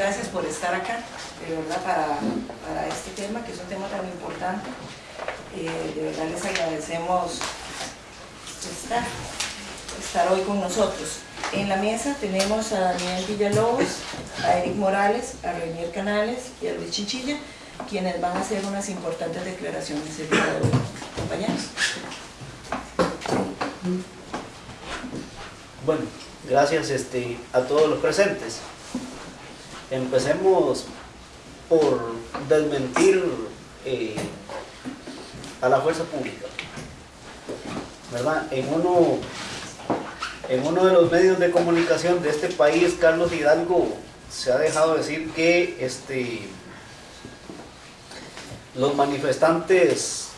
gracias por estar acá, de verdad, para, para, este tema, que es un tema tan importante. Eh, de verdad les agradecemos estar, estar hoy con nosotros. En la mesa tenemos a Daniel Villalobos, a Eric Morales, a Reinier Canales y a Luis Chinchilla, quienes van a hacer unas importantes declaraciones el día de hoy. Compañeros. Bueno, gracias este, a todos los presentes. Empecemos por desmentir eh, a la fuerza pública. ¿Verdad? En uno, en uno de los medios de comunicación de este país, Carlos Hidalgo, se ha dejado decir que este, los manifestantes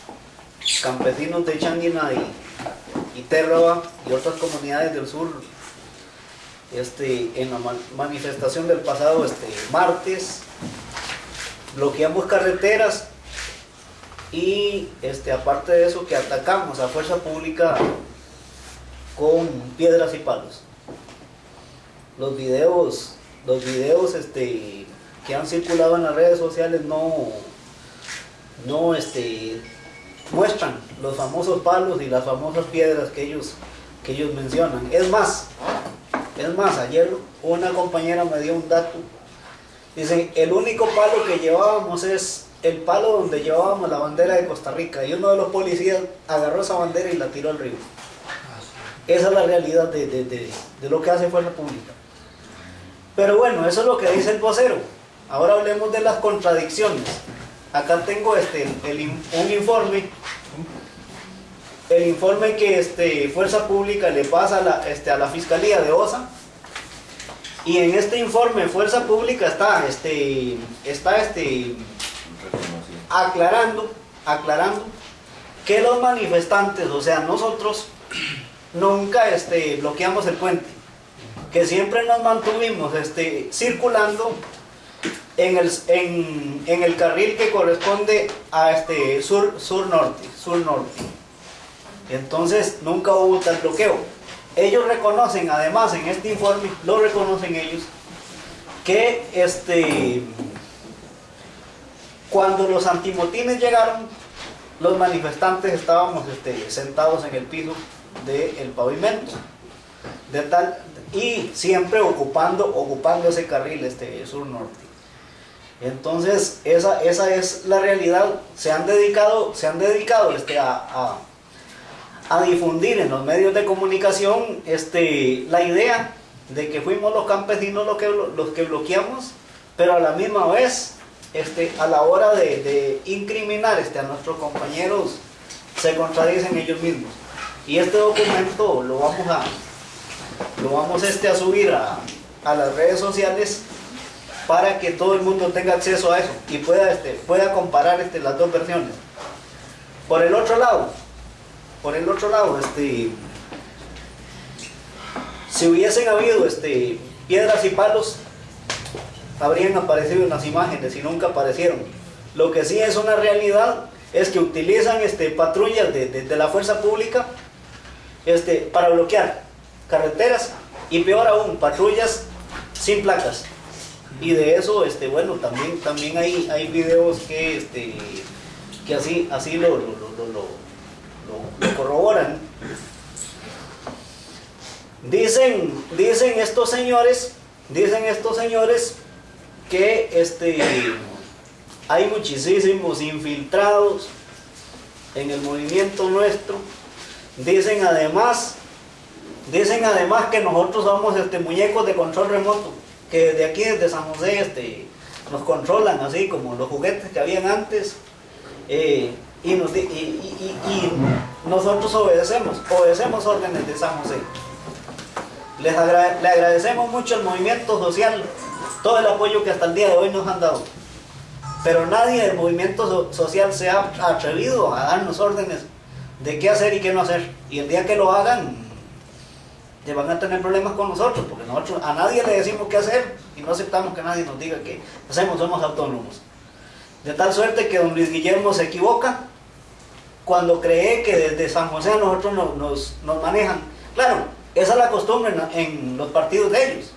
campesinos de Changuina y, y Terraba y otras comunidades del sur este, en la manifestación del pasado este, martes, bloqueamos carreteras y este, aparte de eso que atacamos a fuerza pública con piedras y palos. Los videos, los videos este, que han circulado en las redes sociales no, no este, muestran los famosos palos y las famosas piedras que ellos, que ellos mencionan. Es más, es más, ayer una compañera me dio un dato. Dice, el único palo que llevábamos es el palo donde llevábamos la bandera de Costa Rica. Y uno de los policías agarró esa bandera y la tiró al río. Esa es la realidad de, lo que hace Fuerza Pública. Pero bueno, eso es lo que dice el vocero. Ahora hablemos de las contradicciones. Acá tengo este, un informe el informe que este, Fuerza Pública le pasa a la, este, a la Fiscalía de OSA. Y en este informe Fuerza Pública está, este, está este, aclarando, aclarando que los manifestantes, o sea, nosotros nunca este, bloqueamos el puente, que siempre nos mantuvimos este, circulando en el, en, en el carril que corresponde a este sur, sur norte, sur norte. Entonces nunca hubo tal bloqueo. Ellos reconocen, además en este informe, lo reconocen ellos, que este, cuando los antimotines llegaron, los manifestantes estábamos este, sentados en el piso del pavimento. De tal, y siempre ocupando, ocupando ese carril este, sur-norte. Entonces, esa, esa es la realidad. Se han dedicado, se han dedicado este, a a difundir en los medios de comunicación este, la idea de que fuimos los campesinos los que, los que bloqueamos, pero a la misma vez, este, a la hora de, incriminar este, a nuestros compañeros, se contradicen ellos mismos. Y este documento lo vamos a, lo vamos este, a subir a, a las redes sociales para que todo el mundo tenga acceso a eso y pueda, este, pueda comparar este, las dos versiones. Por el otro lado, por el otro lado, este, si hubiesen habido este, piedras y palos, habrían aparecido en las imágenes y nunca aparecieron. Lo que sí es una realidad es que utilizan este, patrullas de, la fuerza pública este, para bloquear carreteras y peor aún, patrullas sin placas. Y de eso, este, bueno, también, también hay, hay videos que, este, que así, así lo, lo lo, corroboran. Dicen, dicen estos señores, dicen estos señores que este, hay muchísimos infiltrados en el movimiento nuestro. Dicen además, dicen además que nosotros somos este, muñecos de control remoto, que desde aquí, desde San José, este, nos controlan así como los juguetes que habían antes. Eh, y, nosotros obedecemos, obedecemos órdenes de San José. Les le agradecemos mucho al movimiento social, todo el apoyo que hasta el día de hoy nos han dado. Pero nadie del movimiento social se ha atrevido a darnos órdenes de qué hacer y qué no hacer. Y el día que lo hagan, van a tener problemas con nosotros, porque nosotros a nadie le decimos qué hacer y no aceptamos que nadie nos diga qué hacemos, somos autónomos. De tal suerte que don Luis Guillermo se equivoca cuando cree que desde San José nosotros nos, nos, manejan. Claro, esa es la costumbre en, los partidos de ellos.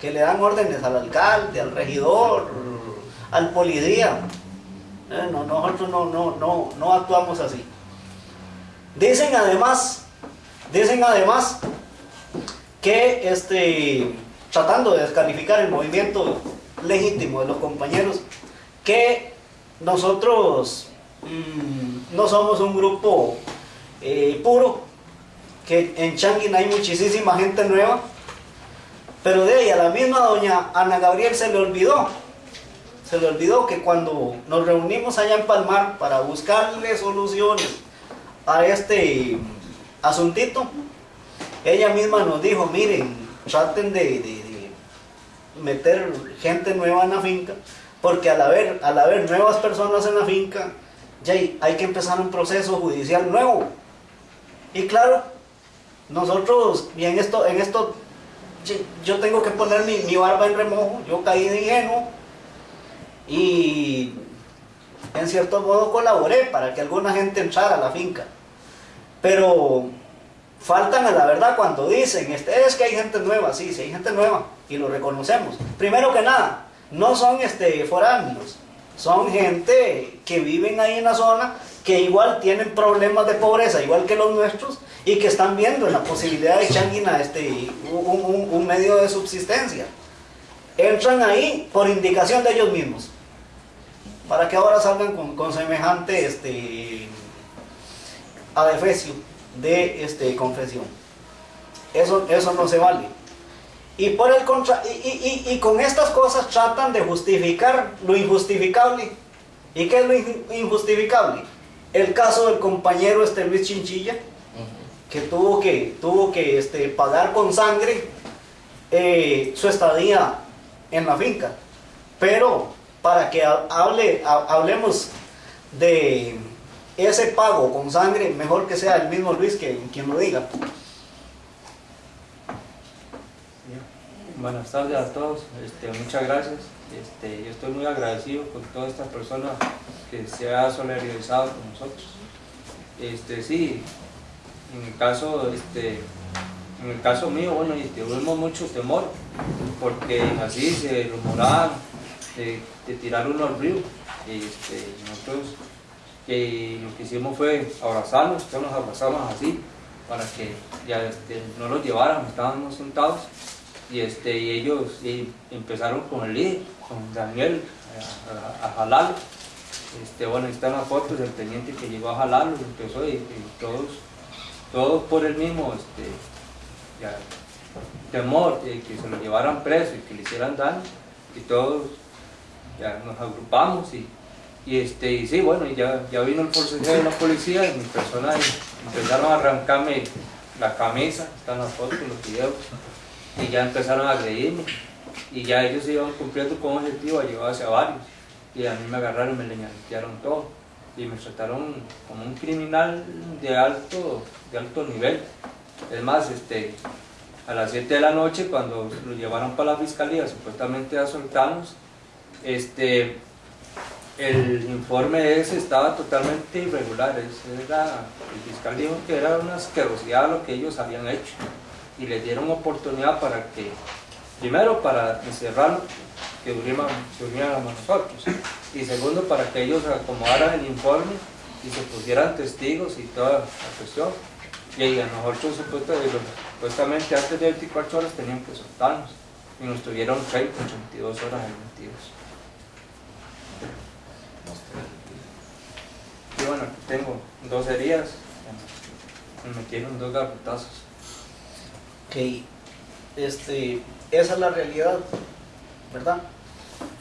que le dan órdenes al alcalde, al regidor, al policía. Eh, no, nosotros no, no, no, no actuamos así. Dicen además, dicen además que este, tratando de descalificar el movimiento legítimo de los compañeros, que nosotros mm, no somos un grupo eh, puro, que en Changuin hay muchísima gente nueva, pero de ella, la misma doña Ana Gabriel se le olvidó, se le olvidó que cuando nos reunimos allá en Palmar para buscarle soluciones a este asuntito, ella misma nos dijo, miren, traten de, meter gente nueva en la finca, porque al haber, al haber nuevas personas en la finca, ya hay que empezar un proceso judicial nuevo. Y claro, nosotros, y en esto, en esto yo tengo que poner mi, mi barba en remojo, yo caí de ingenuo y en cierto modo colaboré para que alguna gente entrara a la finca. Pero faltan a la verdad cuando dicen, este, es que hay gente nueva, sí, sí hay gente nueva y lo reconocemos. Primero que nada, no son este, foráneos, son gente que viven ahí en la zona, que igual tienen problemas de pobreza, igual que los nuestros, y que están viendo en la posibilidad de Changuina este, un, un, medio de subsistencia. Entran ahí por indicación de ellos mismos, para que ahora salgan con, con semejante este, adefesio de este, confesión. Eso, eso no se vale. Y, por el contra y, y, y, con estas cosas tratan de justificar lo injustificable. ¿Y qué es lo injustificable? El caso del compañero este Luis Chinchilla, que tuvo que, tuvo que este, pagar con sangre eh, su estadía en la finca. Pero para que hable, hablemos de ese pago con sangre, mejor que sea el mismo Luis que quien lo diga. Buenas tardes a todos, este, muchas gracias. Este, yo estoy muy agradecido con todas estas personas que se han solidarizado con nosotros. Este, sí, en el caso, en el caso mío, bueno, tuvimos mucho temor, porque así se rumoraban de, de tirar uno al río. Este, nosotros lo que hicimos fue abrazarnos, todos nos abrazamos así, para que ya no los llevaran, estábamos sentados, y, este, y ellos empezaron con el líder, con Daniel, a, a, jalarlo. Este, bueno, están las fotos del teniente que llegó a jalarlo, empezó y todos todos por el mismo este, temor de que se lo llevaran preso y que le hicieran daño, y todos ya nos agrupamos y, y este, y sí, bueno, ya, ya vino el forcejeo de la policía y mis personas empezaron a arrancarme la camisa, están las fotos, los videos, y ya empezaron a agredirme, y ya ellos iban cumpliendo con un objetivo a llevarse a varios, y a mí me agarraron me leñatearon todo. Y me trataron como un criminal de alto, de alto nivel. Es más, este, a las 7 de la noche cuando lo llevaron para la fiscalía supuestamente a soltarnos, este, el informe ese estaba totalmente irregular, era, el fiscal dijo que era una asquerosidad lo que ellos habían hecho y les dieron oportunidad para que, primero para encerrarlo, que se unieran a nosotros y segundo para que ellos acomodaran el informe y se pusieran testigos y toda la cuestión. Y a nosotros supuestamente antes de 24 horas tenían que soltarnos y nos tuvieron 30, 82 horas metidos. Y bueno, tengo dos heridas, me metieron dos garrotazos. Este, esa es la realidad, ¿verdad?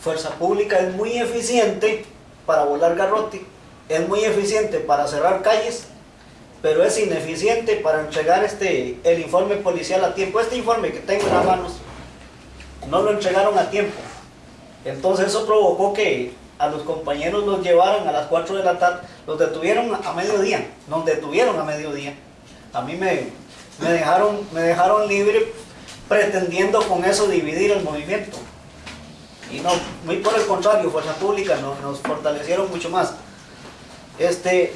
Fuerza Pública es muy eficiente para volar garrote, es muy eficiente para cerrar calles, pero es ineficiente para entregar este, el informe policial a tiempo. Este informe que tengo en las manos no lo entregaron a tiempo. Entonces eso provocó que a los compañeros los llevaran a las 4 de la tarde, los detuvieron a mediodía, nos detuvieron a mediodía. A mí me, me, dejaron, me dejaron libre pretendiendo con eso dividir el movimiento. Y no, muy por el contrario, Fuerza Pública nos, fortalecieron mucho más. Este,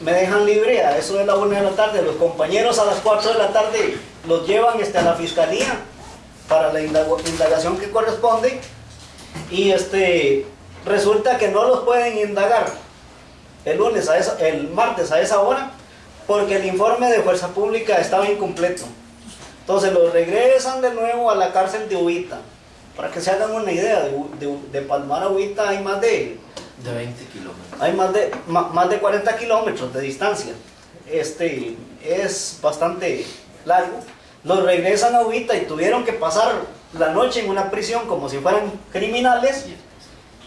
me dejan libre a eso de la una de la tarde, los compañeros a las 4 de la tarde los llevan este, a la fiscalía para la indagación que corresponde y este, resulta que no los pueden indagar el lunes a esa, el martes a esa hora porque el informe de fuerza pública estaba incompleto. Entonces los regresan de nuevo a la cárcel de Ubita. Para que se hagan una idea, de, de, de Palmar a Ubita hay más de De 20 kilómetros. hay más de, ma- más de 40 kilómetros de distancia. Este es bastante largo. Los regresan a Ubita y tuvieron que pasar la noche en una prisión como si fueran criminales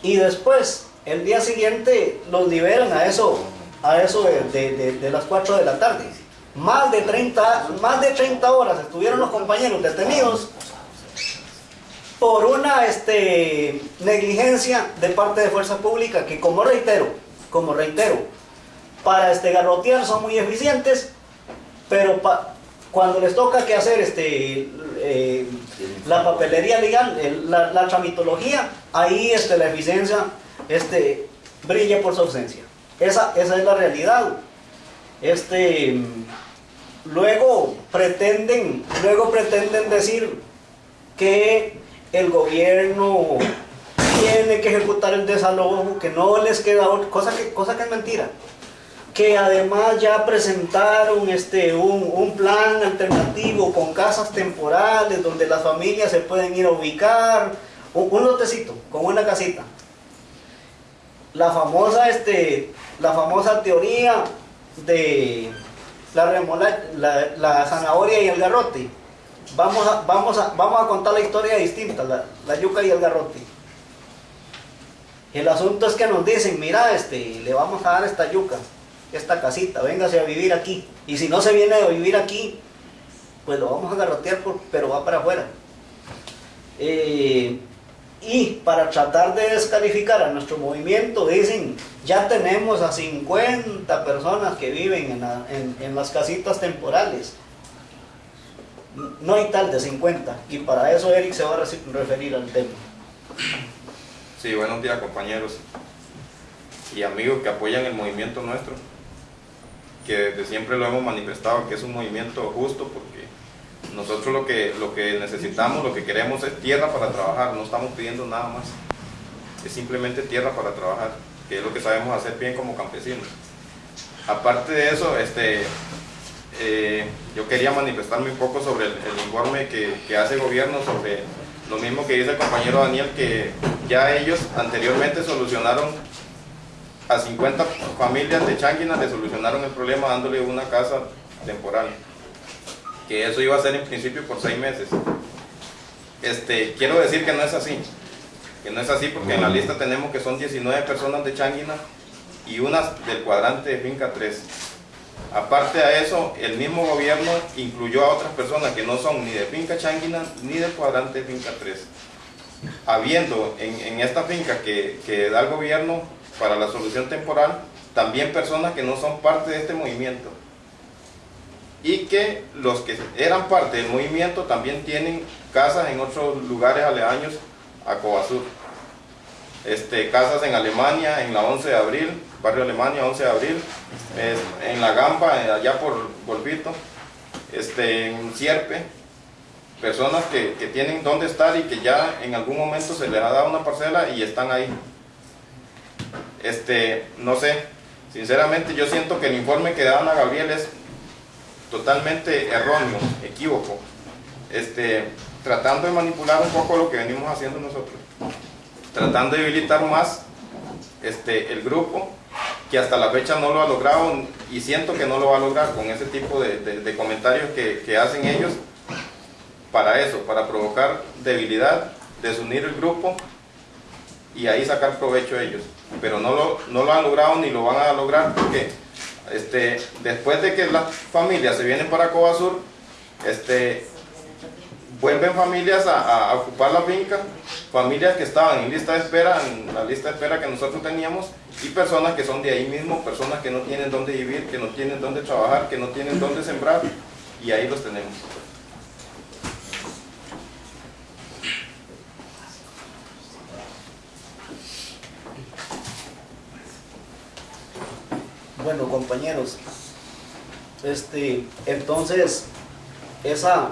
y después el día siguiente los liberan a eso, a eso de, de- de- las 4 de la tarde. Más de, 30, más de 30 horas estuvieron los compañeros detenidos por una este, negligencia de parte de fuerza pública que como reitero, como reitero, para este, garrotear son muy eficientes, pero cuando les toca que hacer este, eh, la papelería legal, la, la tramitología, ahí este, la eficiencia este, brilla por su ausencia. Esa, esa es la realidad. Este, luego pretenden, luego pretenden decir que el gobierno tiene que ejecutar el desalojo, que no les queda otra, cosa que, cosa que es mentira. Que además ya presentaron este, un, un plan alternativo con casas temporales donde las familias se pueden ir a ubicar, un, un lotecito con una casita. La famosa, este, la famosa teoría de la, remola, la, zanahoria y el garrote. Vamos a, vamos a, vamos a contar la historia distinta, la, yuca y el garrote. El asunto es que nos dicen, mira, este, le vamos a dar esta yuca, esta casita, véngase a vivir aquí. Y si no se viene a vivir aquí, pues lo vamos a garrotear, pero va para afuera. Eh, y para tratar de descalificar a nuestro movimiento, dicen, ya tenemos a 50 personas que viven en, en- en las casitas temporales. No hay tal de 50, y para eso Eric se va a referir al tema. Sí, buenos días compañeros y amigos que apoyan el movimiento nuestro, que desde siempre lo hemos manifestado que es un movimiento justo porque nosotros lo que, lo que necesitamos, lo que queremos es tierra para trabajar, no estamos pidiendo nada más, es simplemente tierra para trabajar, que es lo que sabemos hacer bien como campesinos. Aparte de eso, este, eh, yo quería manifestarme un poco sobre el, informe que, hace el gobierno sobre lo mismo que dice el compañero Daniel, que ya ellos anteriormente solucionaron a 50 familias de Changuina, le solucionaron el problema dándole una casa temporal, que eso iba a ser en principio por seis meses. Este, quiero decir que no es así, que no es así porque en la lista tenemos que son 19 personas de Changuina y unas del cuadrante de finca 3. Aparte a eso, el mismo gobierno incluyó a otras personas que no son ni de finca Changuina ni del cuadrante de finca 3. Habiendo en, en esta finca que, que da el gobierno para la solución temporal, también personas que no son parte de este movimiento. Y que los que eran parte del movimiento también tienen casas en otros lugares aledaños a Cobasur. Este, casas en Alemania, en la 11 de abril, barrio Alemania, 11 de abril, en La Gamba, eh, allá por Volvito, este, en Sierpe, personas que, que tienen dónde estar y que ya en algún momento se les ha dado una parcela y están ahí. Este, no sé, sinceramente yo siento que el informe que dan a Gabriel es totalmente erróneo, equívoco, este, tratando de manipular un poco lo que venimos haciendo nosotros tratando de debilitar más este, el grupo, que hasta la fecha no lo ha logrado y siento que no lo va a lograr con ese tipo de, comentarios que, que hacen ellos para eso, para provocar debilidad, desunir el grupo y ahí sacar provecho ellos. Pero no lo, no lo han logrado ni lo van a lograr porque este, después de que las familias se vienen para Cobasur, este, vuelven familias a, a- ocupar la finca, familias que estaban en lista de espera, en la lista de espera que nosotros teníamos, y personas que son de ahí mismo, personas que no tienen dónde vivir, que no tienen dónde trabajar, que no tienen dónde sembrar, y ahí los tenemos. Bueno, compañeros, este, entonces, esa,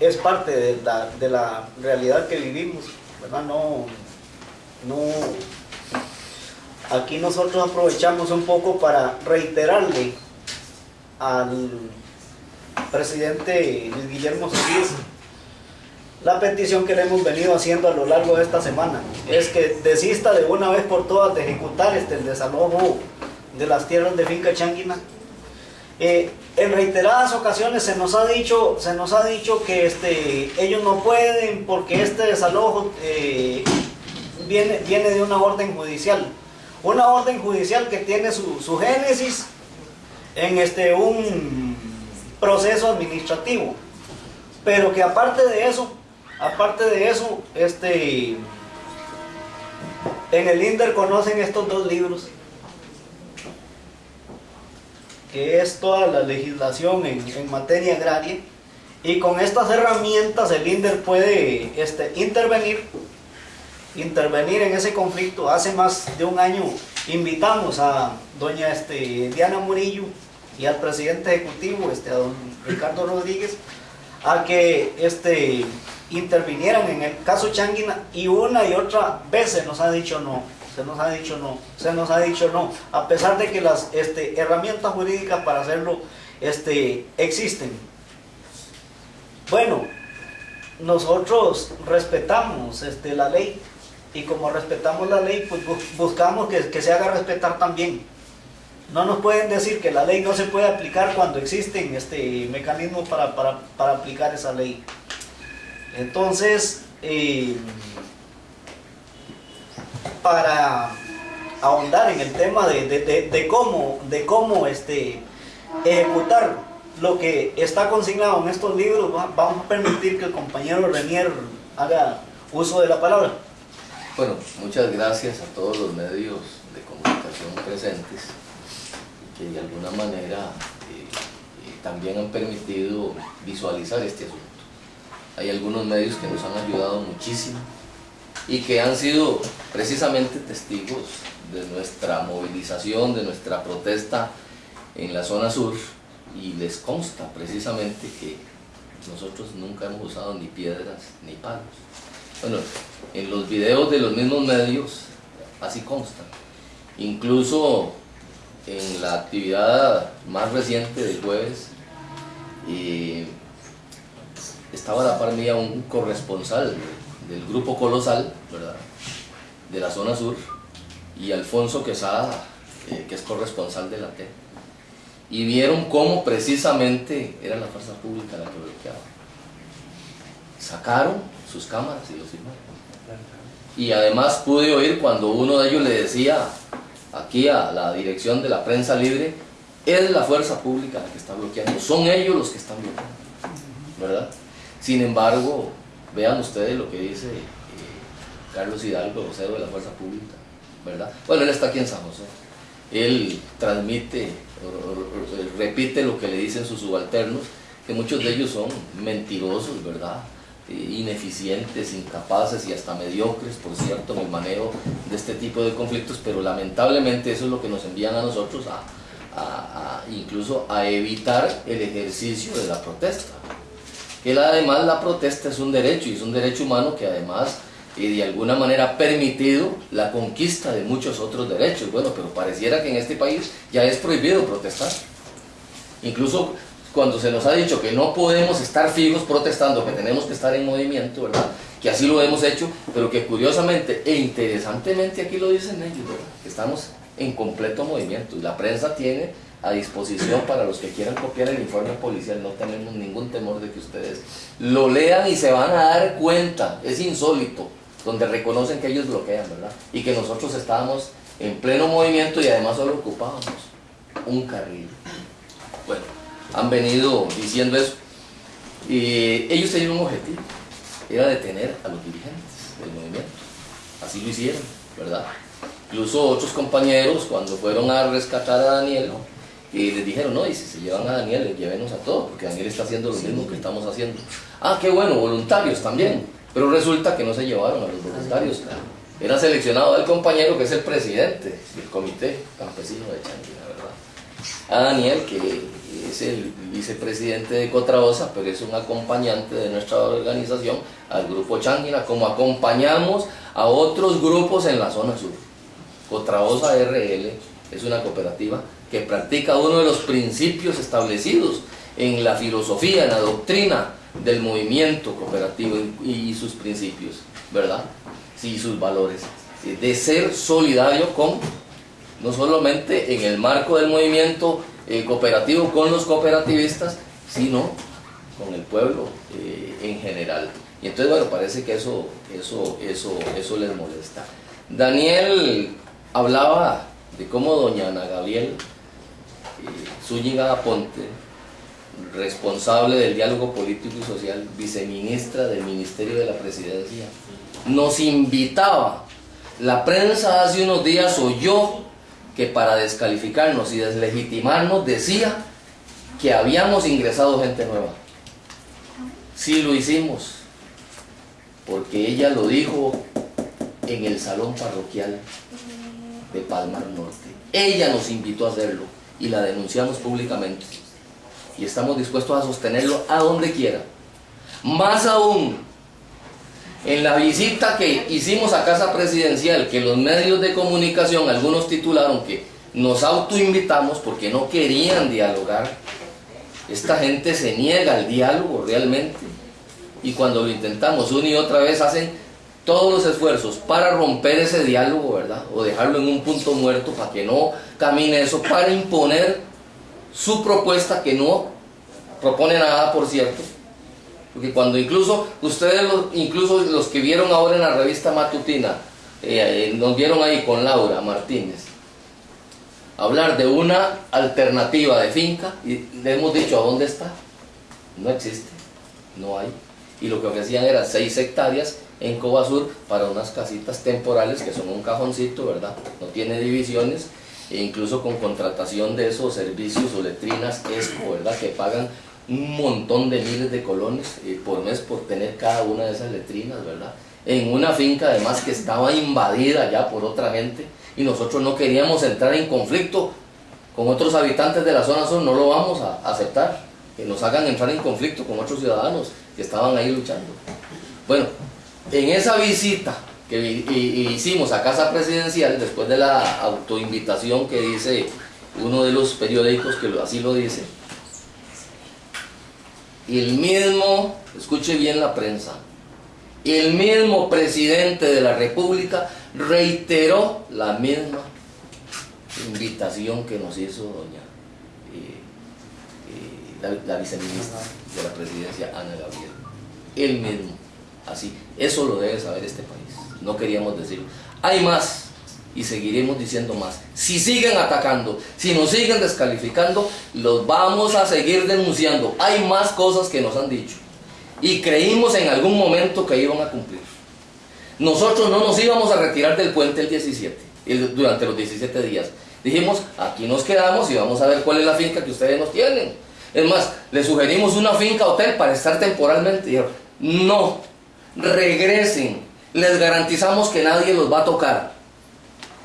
es parte de la, realidad que vivimos, ¿verdad? No, no, aquí nosotros aprovechamos un poco para reiterarle al presidente Luis Guillermo Solís la petición que le hemos venido haciendo a lo largo de esta semana es que desista de una vez por todas de ejecutar este, el desalojo de las tierras de finca Changuina. Eh, en reiteradas ocasiones se nos ha dicho, se nos ha dicho que este, ellos no pueden porque este desalojo eh, viene, viene de una orden judicial. Una orden judicial que tiene su, su génesis en este, un proceso administrativo. Pero que aparte de eso, aparte de eso, este, en el INDER conocen estos dos libros, que es toda la legislación en, materia agraria, y con estas herramientas el INDER puede este, intervenir, intervenir en ese conflicto. Hace más de un año invitamos a doña este, Diana Murillo y al presidente ejecutivo, este, a don Ricardo Rodríguez, a que este, intervinieran en el caso Changuina y una y otra vez se nos ha dicho no, se nos ha dicho no, se nos ha dicho no, a pesar de que las este, herramientas jurídicas para hacerlo este, existen. Bueno, nosotros respetamos este, la ley y como respetamos la ley, pues buscamos que, que se haga respetar también. No nos pueden decir que la ley no se puede aplicar cuando existen este, mecanismos para, para, para aplicar esa ley. Entonces, eh, para ahondar en el tema de, de, de, cómo, de cómo este, ejecutar lo que está consignado en estos libros, vamos a permitir que el compañero Renier haga uso de la palabra. Bueno, muchas gracias a todos los medios de comunicación presentes que de alguna manera eh, eh, también han permitido visualizar este asunto. Hay algunos medios que nos han ayudado muchísimo y que han sido precisamente testigos de nuestra movilización, de nuestra protesta en la zona sur y les consta precisamente que nosotros nunca hemos usado ni piedras ni palos. Bueno, en los videos de los mismos medios así consta. Incluso en la actividad más reciente del jueves eh, estaba la par mía un corresponsal del grupo Colosal, ¿verdad? de la zona sur, y Alfonso Quesada, eh, que es corresponsal de la T. Y vieron cómo precisamente era la fuerza pública la que bloqueaba. Sacaron sus cámaras y los filmaron. Y además pude oír cuando uno de ellos le decía aquí a la dirección de la prensa libre, es la fuerza pública la que está bloqueando, son ellos los que están bloqueando, ¿verdad? Sin embargo, vean ustedes lo que dice eh, Carlos Hidalgo, vocero de la fuerza pública, ¿verdad? Bueno, él está aquí en San José, él transmite, repite lo que le dicen sus subalternos, que muchos de ellos son mentirosos, ¿verdad? Eh, ineficientes, incapaces y hasta mediocres, por cierto, en el manejo de este tipo de conflictos, pero lamentablemente eso es lo que nos envían a nosotros a, incluso a evitar el ejercicio de la protesta. Que además la protesta es un derecho y es un derecho humano que además y de alguna manera ha permitido la conquista de muchos otros derechos. Bueno, pero pareciera que en este país ya es prohibido protestar. Incluso cuando se nos ha dicho que no podemos estar fijos protestando, que tenemos que estar en movimiento, ¿verdad? Que así lo hemos hecho, pero que curiosamente e interesantemente aquí lo dicen ellos. Que estamos en completo movimiento la prensa tiene a disposición para los que quieran copiar el informe policial, no tenemos ningún temor de que ustedes lo lean y se van a dar cuenta, es insólito, donde reconocen que ellos bloquean, ¿verdad? Y que nosotros estábamos en pleno movimiento y además solo ocupábamos un carril. Bueno, han venido diciendo eso. Y ellos tenían un objetivo, era detener a los dirigentes del movimiento. Así lo hicieron, ¿verdad? Incluso otros compañeros, cuando fueron a rescatar a Daniel, y les dijeron, no, y si se llevan a Daniel, llévenos a todos, porque Daniel está haciendo lo mismo que estamos haciendo. Ah, qué bueno, voluntarios también. Pero resulta que no se llevaron a los voluntarios. Era seleccionado el compañero que es el presidente del comité campesino de Changuina, ¿verdad? A Daniel, que es el vicepresidente de Cotraosa, pero es un acompañante de nuestra organización, al grupo Changuina, como acompañamos a otros grupos en la zona sur. Cotraosa RL es una cooperativa que practica uno de los principios establecidos en la filosofía, en la doctrina del movimiento cooperativo y sus principios, ¿verdad? Sí, sus valores, de ser solidario con, no solamente en el marco del movimiento eh, cooperativo con los cooperativistas, sino con el pueblo eh, en general. Y entonces, bueno, parece que eso, eso, eso, eso les molesta. Daniel hablaba de cómo doña Ana Gabriel Zúñiga Ponte, responsable del diálogo político y social, viceministra del Ministerio de la Presidencia, nos invitaba. La prensa hace unos días oyó que para descalificarnos y deslegitimarnos decía que habíamos ingresado gente nueva. Sí lo hicimos, porque ella lo dijo en el salón parroquial de Palmar Norte. Ella nos invitó a hacerlo y la denunciamos públicamente. Y estamos dispuestos a sostenerlo a donde quiera. Más aún, en la visita que hicimos a Casa Presidencial, que los medios de comunicación, algunos titularon que nos autoinvitamos porque no querían dialogar, esta gente se niega al diálogo realmente. Y cuando lo intentamos una y otra vez hacen todos los esfuerzos para romper ese diálogo, ¿verdad? O dejarlo en un punto muerto para que no camine eso, para imponer su propuesta que no propone nada, por cierto, porque cuando incluso, ustedes, los, incluso los que vieron ahora en la revista matutina, eh, eh, nos vieron ahí con Laura Martínez, hablar de una alternativa de finca, y le hemos dicho, ¿a dónde está? No existe, no hay. Y lo que ofrecían era 6 hectáreas en Cobasur para unas casitas temporales que son un cajoncito, ¿verdad? No tiene divisiones, e incluso con contratación de esos servicios o letrinas ESCO, ¿verdad? Que pagan un montón de miles de colones eh, por mes por tener cada una de esas letrinas, ¿verdad? En una finca además que estaba invadida ya por otra gente y nosotros no queríamos entrar en conflicto con otros habitantes de la zona sur, no lo vamos a aceptar, que nos hagan entrar en conflicto con otros ciudadanos que estaban ahí luchando. Bueno, en esa visita que hicimos a Casa Presidencial, después de la autoinvitación que dice uno de los periódicos que así lo dice, el mismo, escuche bien la prensa, el mismo presidente de la República reiteró la misma invitación que nos hizo doña eh, eh, la, viceministra de la presidencia, Ana Gabriel. El mismo, así. Eso lo debe saber este país. No queríamos decirlo. Hay más y seguiremos diciendo más. Si siguen atacando, si nos siguen descalificando, los vamos a seguir denunciando. Hay más cosas que nos han dicho. Y creímos en algún momento que iban a cumplir. Nosotros no nos íbamos a retirar del puente el 17, durante los 17 días. Dijimos, aquí nos quedamos y vamos a ver cuál es la finca que ustedes nos tienen. Es más, les sugerimos una finca hotel para estar temporalmente. No, regresen. Les garantizamos que nadie los va a tocar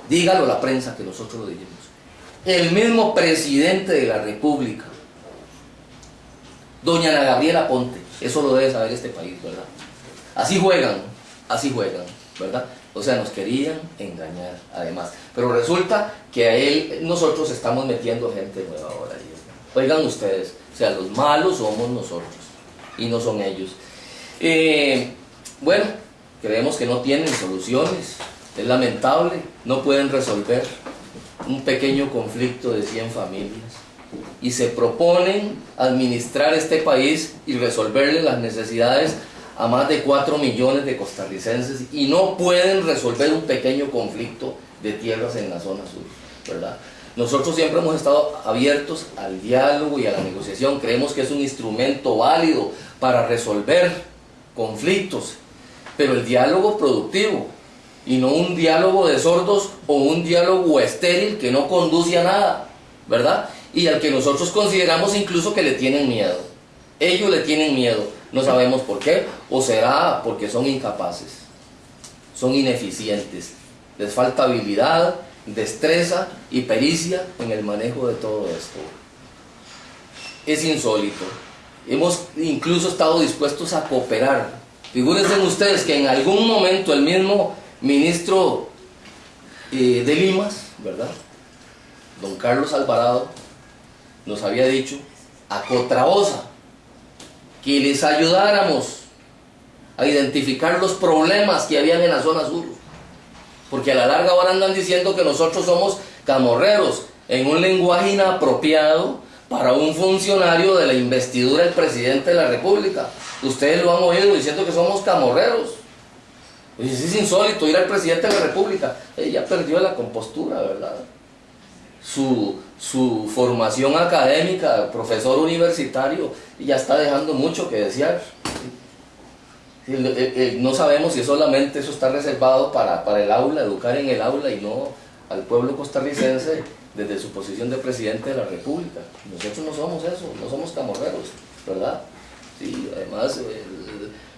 dígalo la prensa que nosotros lo dijimos. El mismo presidente de la República, doña Ana Gabriela Ponte, eso lo debe saber este país, ¿verdad? Así juegan, así juegan, ¿verdad? O sea, nos querían engañar, además. Pero resulta que a él, nosotros estamos metiendo gente nueva ahora. Oigan ustedes, o sea, los malos somos nosotros y no son ellos. Eh, bueno, creemos que no tienen soluciones, es lamentable, no pueden resolver un pequeño conflicto de 100 familias. Y se proponen administrar este país y resolverle las necesidades a más de 4 millones de costarricenses y no pueden resolver un pequeño conflicto de tierras en la zona sur, ¿verdad? Nosotros siempre hemos estado abiertos al diálogo y a la negociación, creemos que es un instrumento válido para resolver conflictos, pero el diálogo productivo, y no un diálogo de sordos o un diálogo estéril que no conduce a nada, ¿verdad? Y al que nosotros consideramos incluso que le tienen miedo. Ellos le tienen miedo, no sabemos por qué, o será porque son incapaces, son ineficientes, les falta habilidad, destreza y pericia en el manejo de todo esto. es insólito. Hemos incluso estado dispuestos a cooperar. Figúrense ustedes que en algún momento el mismo ministro eh, de Limas, ¿verdad? Don Carlos Alvarado, nos había dicho a Cotraosa que les ayudáramos a identificar los problemas que habían en la zona sur. Porque a la larga ahora andan diciendo que nosotros somos camorreros en un lenguaje inapropiado para un funcionario de la investidura del presidente de la República. Ustedes lo han oído diciendo que somos camorreros. Pues es insólito ir al presidente de la República. Ella perdió la compostura, ¿verdad? Su, formación académica, profesor universitario, ya está dejando mucho que desear. No sabemos si solamente eso está reservado para el aula, educar en el aula y no al pueblo costarricense desde su posición de presidente de la República. Nosotros no somos eso, no somos camorreros, ¿verdad? Sí, además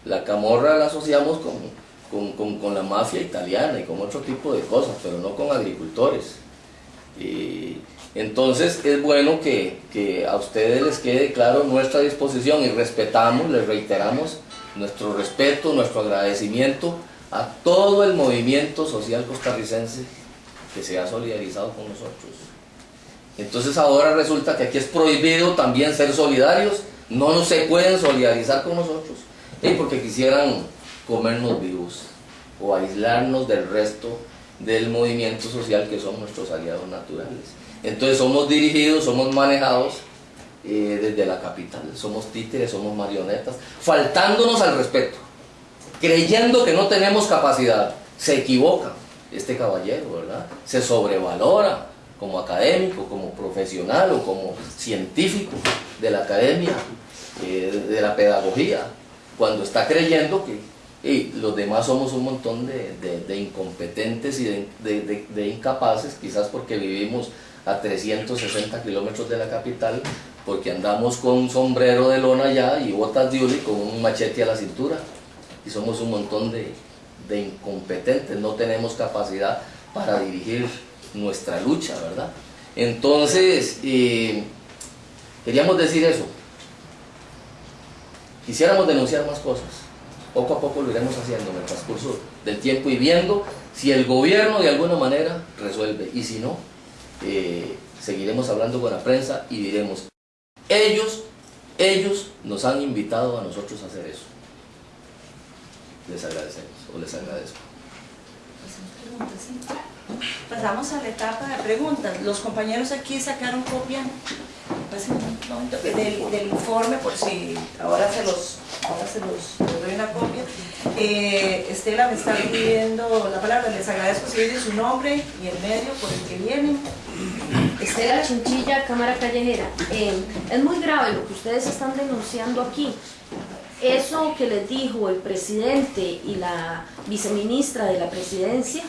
la camorra la asociamos con, con, con, la mafia italiana y con otro tipo de cosas, pero no con agricultores. Entonces es bueno que, que a ustedes les quede claro nuestra disposición y respetamos, les reiteramos nuestro respeto, nuestro agradecimiento a todo el movimiento social costarricense que se ha solidarizado con nosotros. Entonces ahora resulta que aquí es prohibido también ser solidarios, no se pueden solidarizar con nosotros, porque quisieran comernos vivos o aislarnos del resto del movimiento social que son nuestros aliados naturales. Entonces somos dirigidos, somos manejados eh, desde la capital, somos títeres, somos marionetas, faltándonos al respeto, creyendo que no tenemos capacidad, se equivocan este caballero, ¿verdad? Se sobrevalora como académico, como profesional o como científico de la academia, eh, de la pedagogía, cuando está creyendo que los demás somos un montón de, incompetentes y de, incapaces, quizás porque vivimos a 360 kilómetros de la capital, porque andamos con un sombrero de lona allá y botas de uli con un machete a la cintura, y somos un montón de, de incompetentes, no tenemos capacidad para dirigir nuestra lucha, ¿verdad? Entonces, eh, queríamos decir eso. Quisiéramos denunciar más cosas. Poco a poco lo iremos haciendo en el transcurso del tiempo y viendo si el gobierno de alguna manera resuelve. Y si no, eh, seguiremos hablando con la prensa y diremos, ellos, ellos nos han invitado a nosotros a hacer eso les agradecemos o les agradezco. Pasamos a la etapa de preguntas. Los compañeros aquí sacaron copia del, del, informe, por si ahora se los, ahora se los, doy una copia. Eh, Estela me está pidiendo la palabra, les agradezco si dice su nombre y el medio por el que vienen. Estela Chinchilla, Cámara Callejera. Eh, es muy grave lo que ustedes están denunciando aquí eso que les dijo el presidente y la viceministra de la presidencia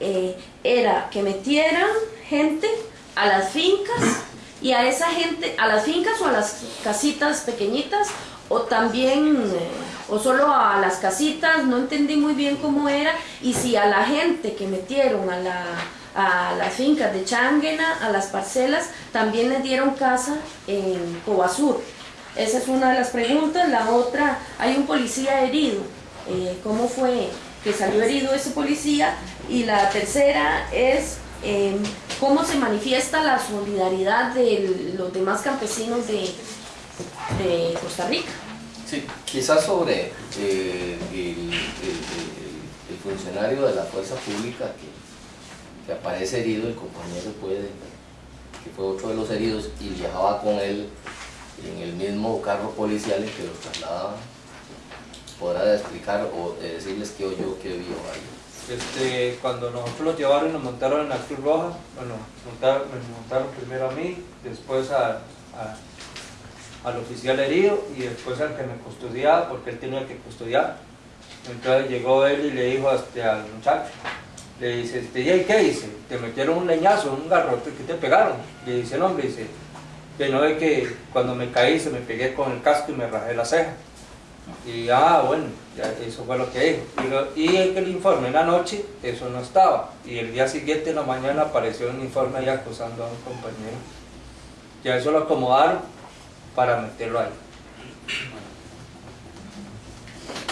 eh, era que metieran gente a las fincas y a esa gente, a las fincas o a las casitas pequeñitas o también, eh, o solo a las casitas, no entendí muy bien cómo era, y si a la gente que metieron a, la, a las fincas de Changuena, a las parcelas, también les dieron casa en Cobasur. Esa es una de las preguntas. La otra, hay un policía herido. Eh, ¿Cómo fue que salió herido ese policía? Y la tercera es em, cómo se manifiesta la solidaridad de los demás campesinos de, de Costa Rica. Sí, quizás sobre eh, el, funcionario de la fuerza pública que, que aparece herido, el compañero puede, que fue otro de los heridos y viajaba con él en el mismo carro policial en que los trasladaban, podrá explicar o decirles qué oyó, qué vio ahí. Este, cuando nosotros los llevaron y nos montaron en la Cruz Roja, bueno, montaron, me montaron primero a mí, después a, al oficial herido y después al que me custodiaba, porque él tenía que custodiar. Entonces llegó él y le dijo este, al muchacho, le dice, este, ¿y qué dice? Te metieron un leñazo, un garrote, ¿qué te pegaron? Le dice el hombre, dice, que no es que cuando me caí se me pegué con el casco y me rajé la ceja. Y ah, bueno, ya eso fue lo que dijo. Y, el, el informe en la noche, eso no estaba. Y el día siguiente en la mañana apareció un informe ahí acusando a un compañero. Ya eso lo acomodaron para meterlo ahí.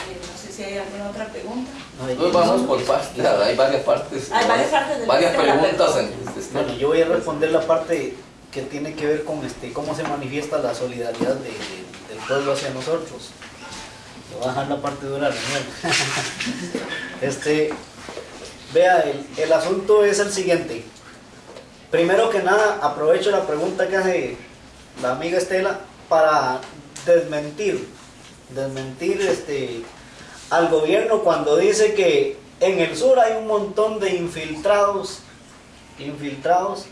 Eh, no sé si hay alguna otra pregunta. No, hay- Entonces vamos por partes, hay varias partes. Hay varias partes del varias preguntas en este Bueno, yo voy a responder la parte que tiene que ver con este, cómo se manifiesta la solidaridad de- de- del pueblo hacia nosotros. Voy a dejar la parte dura este, vea, el, el asunto es el siguiente. Primero que nada, aprovecho la pregunta que hace la amiga Estela para desmentir, desmentir este, al gobierno cuando dice que en el sur hay un montón de infiltrados infiltrados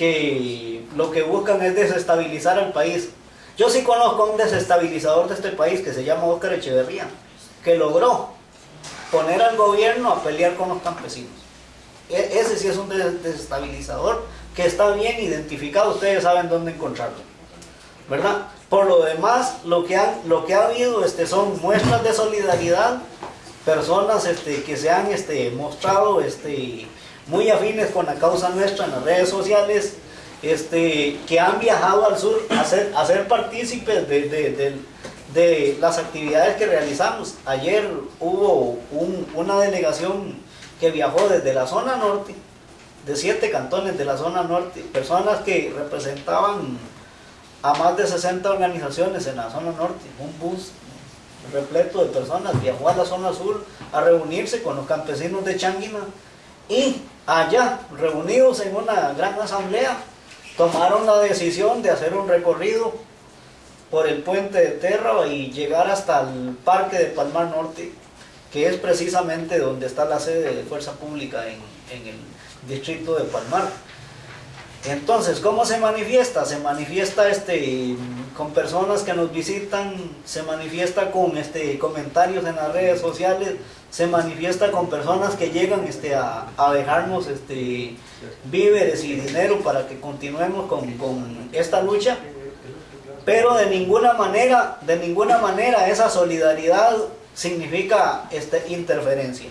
que lo que buscan es desestabilizar al país. Yo sí conozco a un desestabilizador de este país que se llama Óscar Echeverría, que logró poner al gobierno a pelear con los campesinos. E- ese sí es un des- desestabilizador que está bien identificado, ustedes saben dónde encontrarlo. ¿Verdad? Por lo demás, lo que, han, lo que ha habido este, son muestras de solidaridad, personas este, que se han este, mostrado este, muy afines con la causa nuestra en las redes sociales, este, que han viajado al sur a ser, a ser partícipes de, de- de- las actividades que realizamos. Ayer hubo un- una delegación que viajó desde la zona norte, de siete cantones de la zona norte, personas que representaban a más de 60 organizaciones en la zona norte, un bus repleto de personas viajó a la zona sur a reunirse con los campesinos de Changuina y allá, reunidos en una gran asamblea, tomaron la decisión de hacer un recorrido por el puente de Terra y llegar hasta el parque de Palmar Norte, que es precisamente donde está la sede de Fuerza Pública en, en el distrito de Palmar. Entonces, ¿cómo se manifiesta? Se manifiesta este, con personas que nos visitan, se manifiesta con este, comentarios en las redes sociales, se manifiesta con personas que llegan este, a, a dejarnos este, víveres y dinero para que continuemos con, con esta lucha. Pero de ninguna manera, de ninguna manera esa solidaridad significa este, interferencia.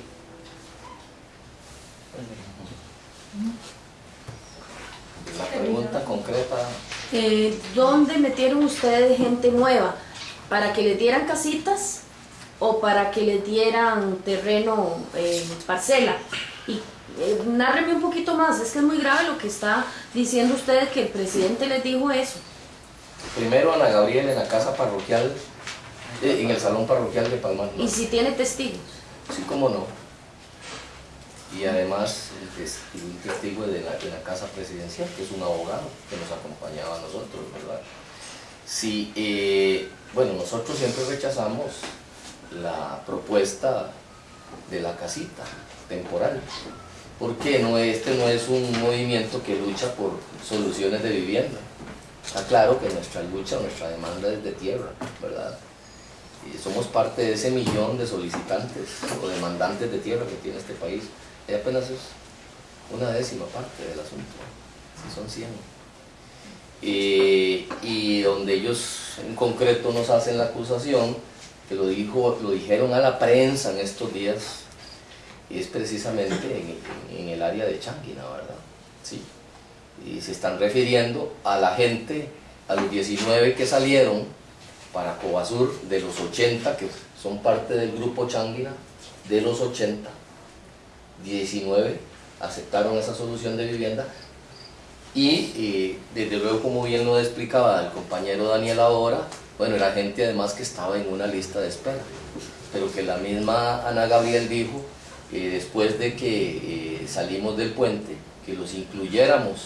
La pregunta concreta, Eh, ¿Dónde metieron ustedes gente nueva? ¿Para que les dieran casitas o para que les dieran terreno, eh, parcela? Y eh, nárreme un poquito más, es que es muy grave lo que está diciendo ustedes que el presidente les dijo eso. primero Ana Gabriel en la casa parroquial, eh, en el salón parroquial de Palmar Y si tiene testigos. Sí, cómo no. Y además el tes- un testigo de la, de la Casa Presidencial, que es un abogado que nos acompañaba a nosotros, ¿verdad? Sí, eh, bueno, nosotros siempre rechazamos la propuesta de la casita temporal, porque no, este no es un movimiento que lucha por soluciones de vivienda. Está claro que nuestra lucha, nuestra demanda es de tierra, ¿verdad? Y somos parte de ese millón de solicitantes o demandantes de tierra que tiene este país. Y apenas es una décima parte del asunto, si son 100. Eh, y donde ellos en concreto nos hacen la acusación, que lo, dijo, lo dijeron a la prensa en estos días, es precisamente en, en- en el área de Changuina, ¿verdad? Sí. Y se están refiriendo a la gente, a los 19 que salieron para Cobasur, de los 80 que son parte del grupo Changuina, de los 80, 19 aceptaron esa solución de vivienda y eh, desde luego como bien lo explicaba el compañero Daniel ahora, bueno, era gente además que estaba en una lista de espera, pero que la misma Ana Gabriel dijo, eh, después de que eh, salimos del puente, que los incluyéramos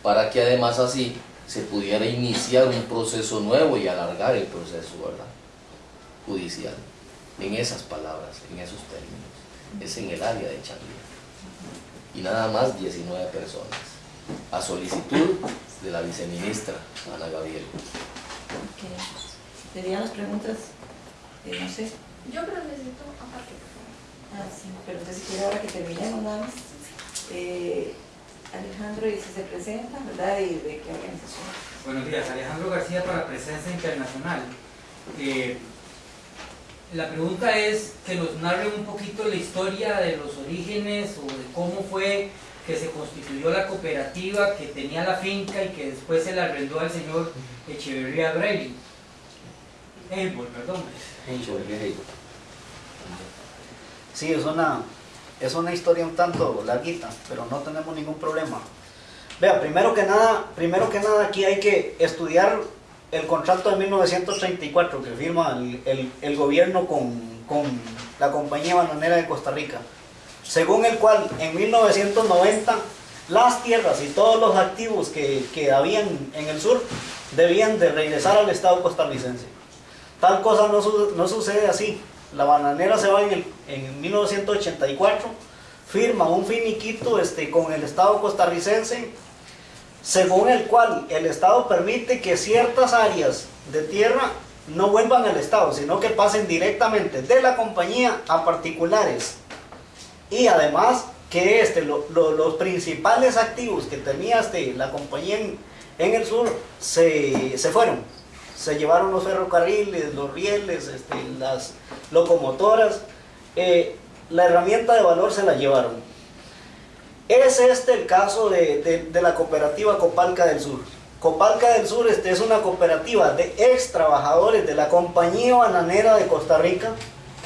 para que además así se pudiera iniciar un proceso nuevo y alargar el proceso, ¿verdad? Judicial. En esas palabras, en esos términos. Es en el área de Changuina. Y nada más 19 personas. A solicitud de la viceministra Ana Gabriel. Ok. ¿Serían las preguntas? Eh, no sé. Yo pero necesito aparte, por favor. Ah, sí, pero entonces si quiere ahora que terminemos nada más. Eh, Alejandro, y si se presenta, ¿verdad? ¿Y de qué organización? Buenos días, Alejandro García para Presencia Internacional. Eh, la pregunta es que nos narren un poquito la historia de los orígenes o de cómo fue que se constituyó la cooperativa que tenía la finca y que después se la arrendó al señor Echeverría Brady. Able, perdón. Sí, es una, es una historia un tanto larguita, pero no tenemos ningún problema. Vea, primero que nada, primero que nada aquí hay que estudiar el contrato de 1934 que firma el, el- el gobierno con, con la compañía bananera de Costa Rica, según el cual en 1990 las tierras y todos los activos que, que habían en el sur debían de regresar al Estado costarricense. Tal cosa no, su- no sucede así. La bananera se va en, en 1984, firma un finiquito este, con el Estado costarricense, según el cual el Estado permite que ciertas áreas de tierra no vuelvan al Estado, sino que pasen directamente de la compañía a particulares. Y además que este, lo- lo- los principales activos que tenía este, la compañía en, el sur se, se fueron. Se llevaron los ferrocarriles, los rieles, este, las locomotoras. eh, la herramienta de valor se la llevaron. Es este el caso de, de- de la cooperativa Copalca del Sur. Copalca del Sur este, es una cooperativa de ex trabajadores de la compañía bananera de Costa Rica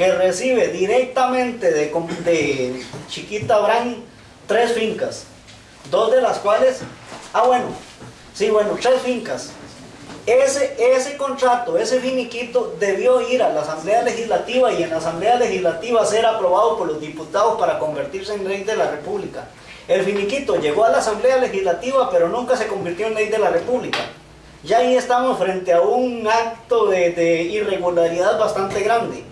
que recibe directamente de, de Chiquita Brand tres fincas, dos de las cuales, ah bueno, sí bueno, tres fincas. Ese, ese contrato, ese finiquito debió ir a la Asamblea Legislativa y en la Asamblea Legislativa ser aprobado por los diputados para convertirse en ley de la República. El finiquito llegó a la Asamblea Legislativa pero nunca se convirtió en ley de la República. Ya ahí estamos frente a un acto de irregularidad bastante grande.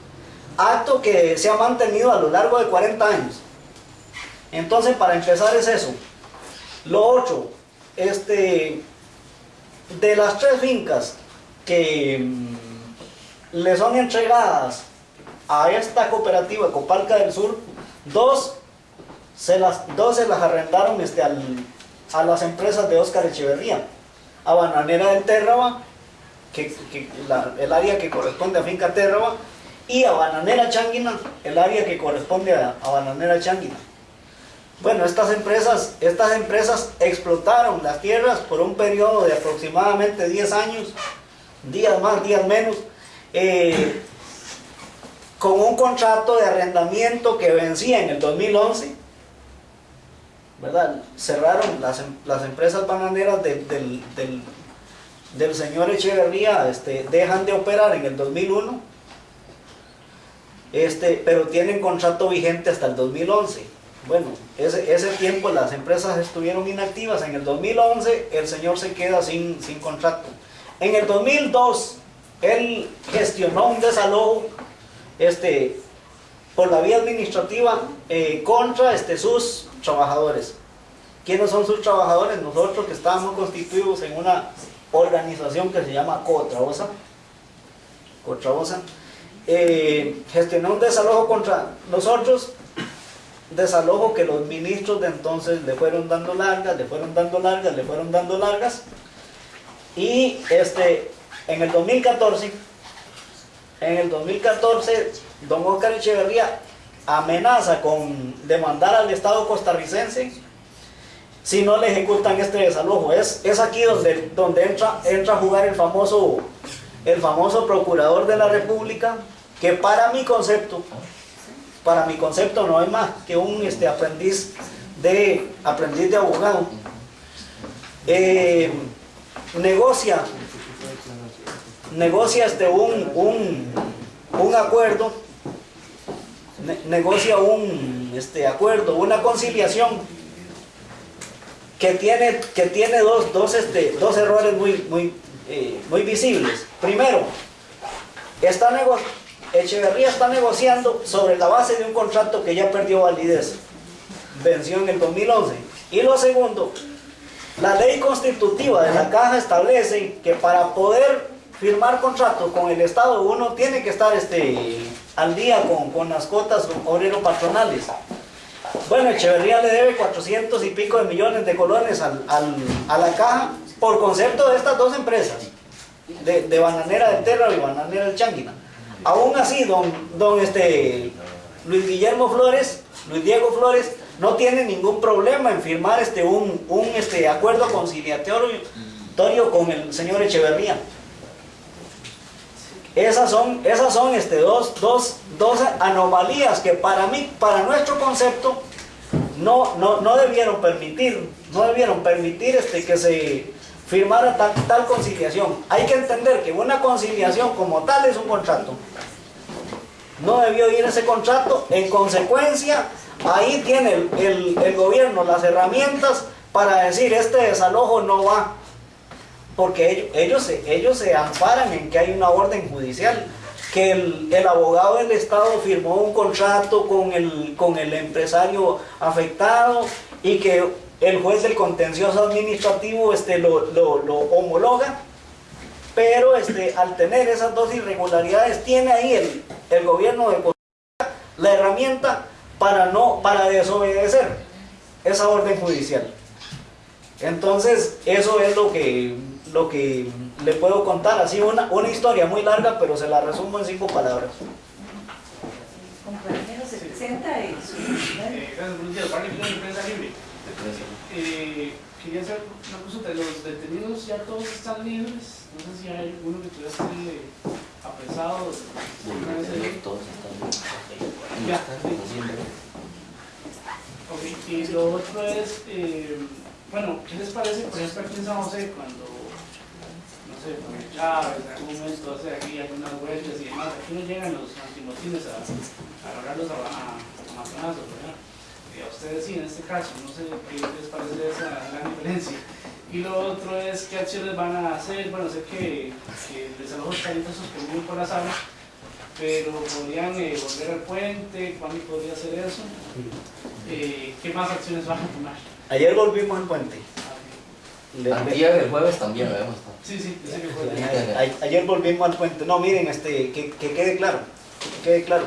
Acto que se ha mantenido a lo largo de 40 años. Entonces, para empezar es eso. Lo otro, este, de las tres fincas que mm, le son entregadas a esta cooperativa Copalca del Sur, dos se las, dos se las arrendaron este, a las empresas de Óscar Echeverría, a Bananera del Térraba, que, el área que corresponde a Finca Térraba, y a Bananera Changuina, el área que corresponde a, a Bananera Changuina. Bueno, estas empresas, estas empresas explotaron las tierras por un periodo de aproximadamente 10 años, días más, días menos, eh, con un contrato de arrendamiento que vencía en el 2011, ¿verdad? Cerraron las, em- las empresas bananeras de- del, del- del señor Echeverría, este, dejan de operar en el 2001, este, pero tienen contrato vigente hasta el 2011. Bueno, ese, tiempo las empresas estuvieron inactivas. En el 2011 el señor se queda sin, sin contrato. En el 2002 él gestionó un desalojo este, por la vía administrativa eh, contra este, sus trabajadores. ¿Quiénes son sus trabajadores? Nosotros que estábamos constituidos en una organización que se llama Cotraosa. Cotraosa. Eh, gestionó un desalojo contra nosotros desalojo que los ministros de entonces le fueron dando largas, le fueron dando largas, le fueron dando largas. Y este, en el 2014, en el 2014, don Oscar Echeverría amenaza con demandar al Estado costarricense si no le ejecutan este desalojo. Es, es aquí donde, donde entra, entra a jugar el famoso, el famoso procurador de la República, que para mi concepto, para mi concepto no es más que un este, aprendiz, de, aprendiz de abogado. Eh, negocia, negocia este, un, un, un acuerdo, ne- negocia un este, acuerdo, una conciliación que tiene, que tiene dos, dos, este, dos errores muy, muy, eh, muy visibles. Primero, está nego- Echeverría está negociando sobre la base de un contrato que ya perdió validez, venció en el 2011. Y lo segundo, la ley constitutiva de la caja establece que para poder firmar contrato con el Estado uno tiene que estar este, al día con, con las cuotas obrero patronales. Bueno, Echeverría le debe 400 y pico de millones de colones al- al- a la caja por concepto de estas dos empresas, de, de Bananera del Terra y Bananera del Changuina. Aún así, don, don este, Luis Guillermo Flores, Luis Diego Flores, no tiene ningún problema en firmar este, un, un este, acuerdo conciliatorio con el señor Echeverría. Esas son, esas son este, dos, dos, dos anomalías que para mí, para nuestro concepto, no, no, no debieron permitir, no debieron permitir este, que se firmara tal, tal conciliación. Hay que entender que una conciliación como tal es un contrato. No debió ir ese contrato, en consecuencia, ahí tiene el gobierno las herramientas para decir este desalojo no va, porque ellos, ellos, se, ellos se amparan en que hay una orden judicial, que el, el abogado del Estado firmó un contrato con el, con el empresario afectado y que el juez del contencioso administrativo este, lo, lo- lo homologa, pero este, al tener esas dos irregularidades tiene ahí el, el gobierno de la herramienta para, no, para desobedecer esa orden judicial. Entonces, eso es lo que, lo que le puedo contar. Así una, una historia muy larga, pero se la resumo en cinco palabras. Compañero, se presenta y su... Eh, gracias, buenos días. Barney Pino, de Prensa Libre. Eh, quería hacer una consulta. Los detenidos ya todos están libres. No sé si hay alguno que tuviera sido apresado. vez ahí. Todos están Ya. bien. Ok, y lo otro es, eh, bueno, ¿qué les parece, por ejemplo, aquí en San José, cuando, no sé, con Chávez, en algún momento, sea, aquí hay unas huelgas y demás, aquí no llegan los antimotines a, a agarrarlos a, a, a. Eh, a ustedes sí, en este caso, no sé qué les parece esa gran diferencia. Y lo otro es, ¿qué acciones van a hacer? Bueno, sé que, que el desalojo está ahorita suspendido por la sala, pero podrían eh, volver al puente, ¿cuándo podría hacer eso? Eh, ¿Qué más acciones van a tomar? Ayer volvimos al puente. Le- le- Antier, el jueves también lo hemos estado. Sí, sí, que fue. ayer volvimos al puente. No, miren, este, que, que quede claro, que quede claro.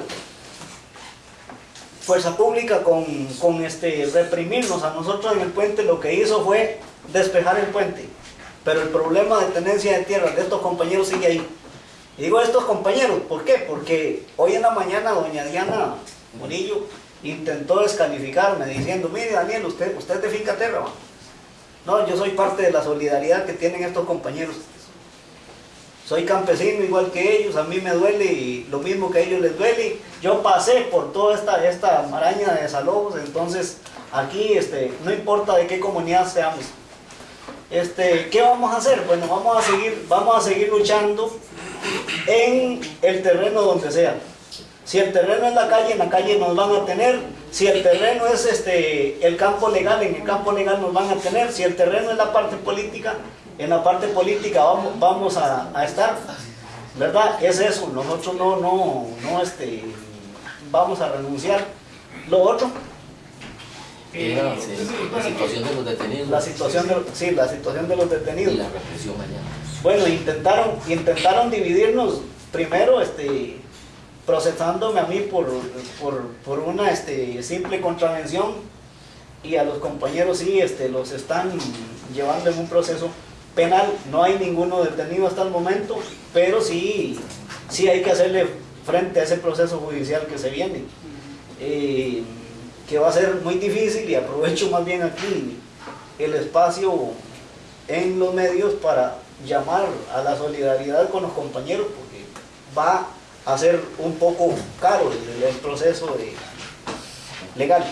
Fuerza Pública con, con este, reprimirnos a nosotros en el puente lo que hizo fue despejar el puente. Pero el problema de tenencia de tierra de estos compañeros sigue ahí. Y digo estos compañeros, ¿por qué? Porque hoy en la mañana doña Diana Murillo intentó descalificarme diciendo, mire Daniel, usted, usted es de Finca Terra. ¿va?". No, yo soy parte de la solidaridad que tienen estos compañeros. Soy campesino igual que ellos, a mí me duele y lo mismo que a ellos les duele. Yo pasé por toda esta, esta maraña de desalojos, entonces aquí este, no importa de qué comunidad seamos. Este, ¿Qué vamos a hacer? Bueno, vamos a seguir, vamos a seguir luchando en el terreno donde sea. Si el terreno es la calle, en la calle nos van a tener. Si el terreno es este, el campo legal, en el campo legal nos van a tener. Si el terreno es la parte política, en la parte política vamos, vamos a, a estar. ¿Verdad? Es eso. Nosotros no, no, no este, vamos a renunciar. Lo otro, Eh, sí, la situación de los detenidos la situación de, sí, la situación de los y detenidos. la represión mañana. Bueno, intentaron, intentaron dividirnos primero este, procesándome a mí por, por, por una este, simple contravención y a los compañeros sí este, los están llevando en un proceso penal. No hay ninguno detenido hasta el momento, pero sí, sí hay que hacerle frente a ese proceso judicial que se viene. Eh, que va a ser muy difícil y aprovecho más bien aquí el espacio en los medios para llamar a la solidaridad con los compañeros porque va a ser un poco caro el, proceso legal.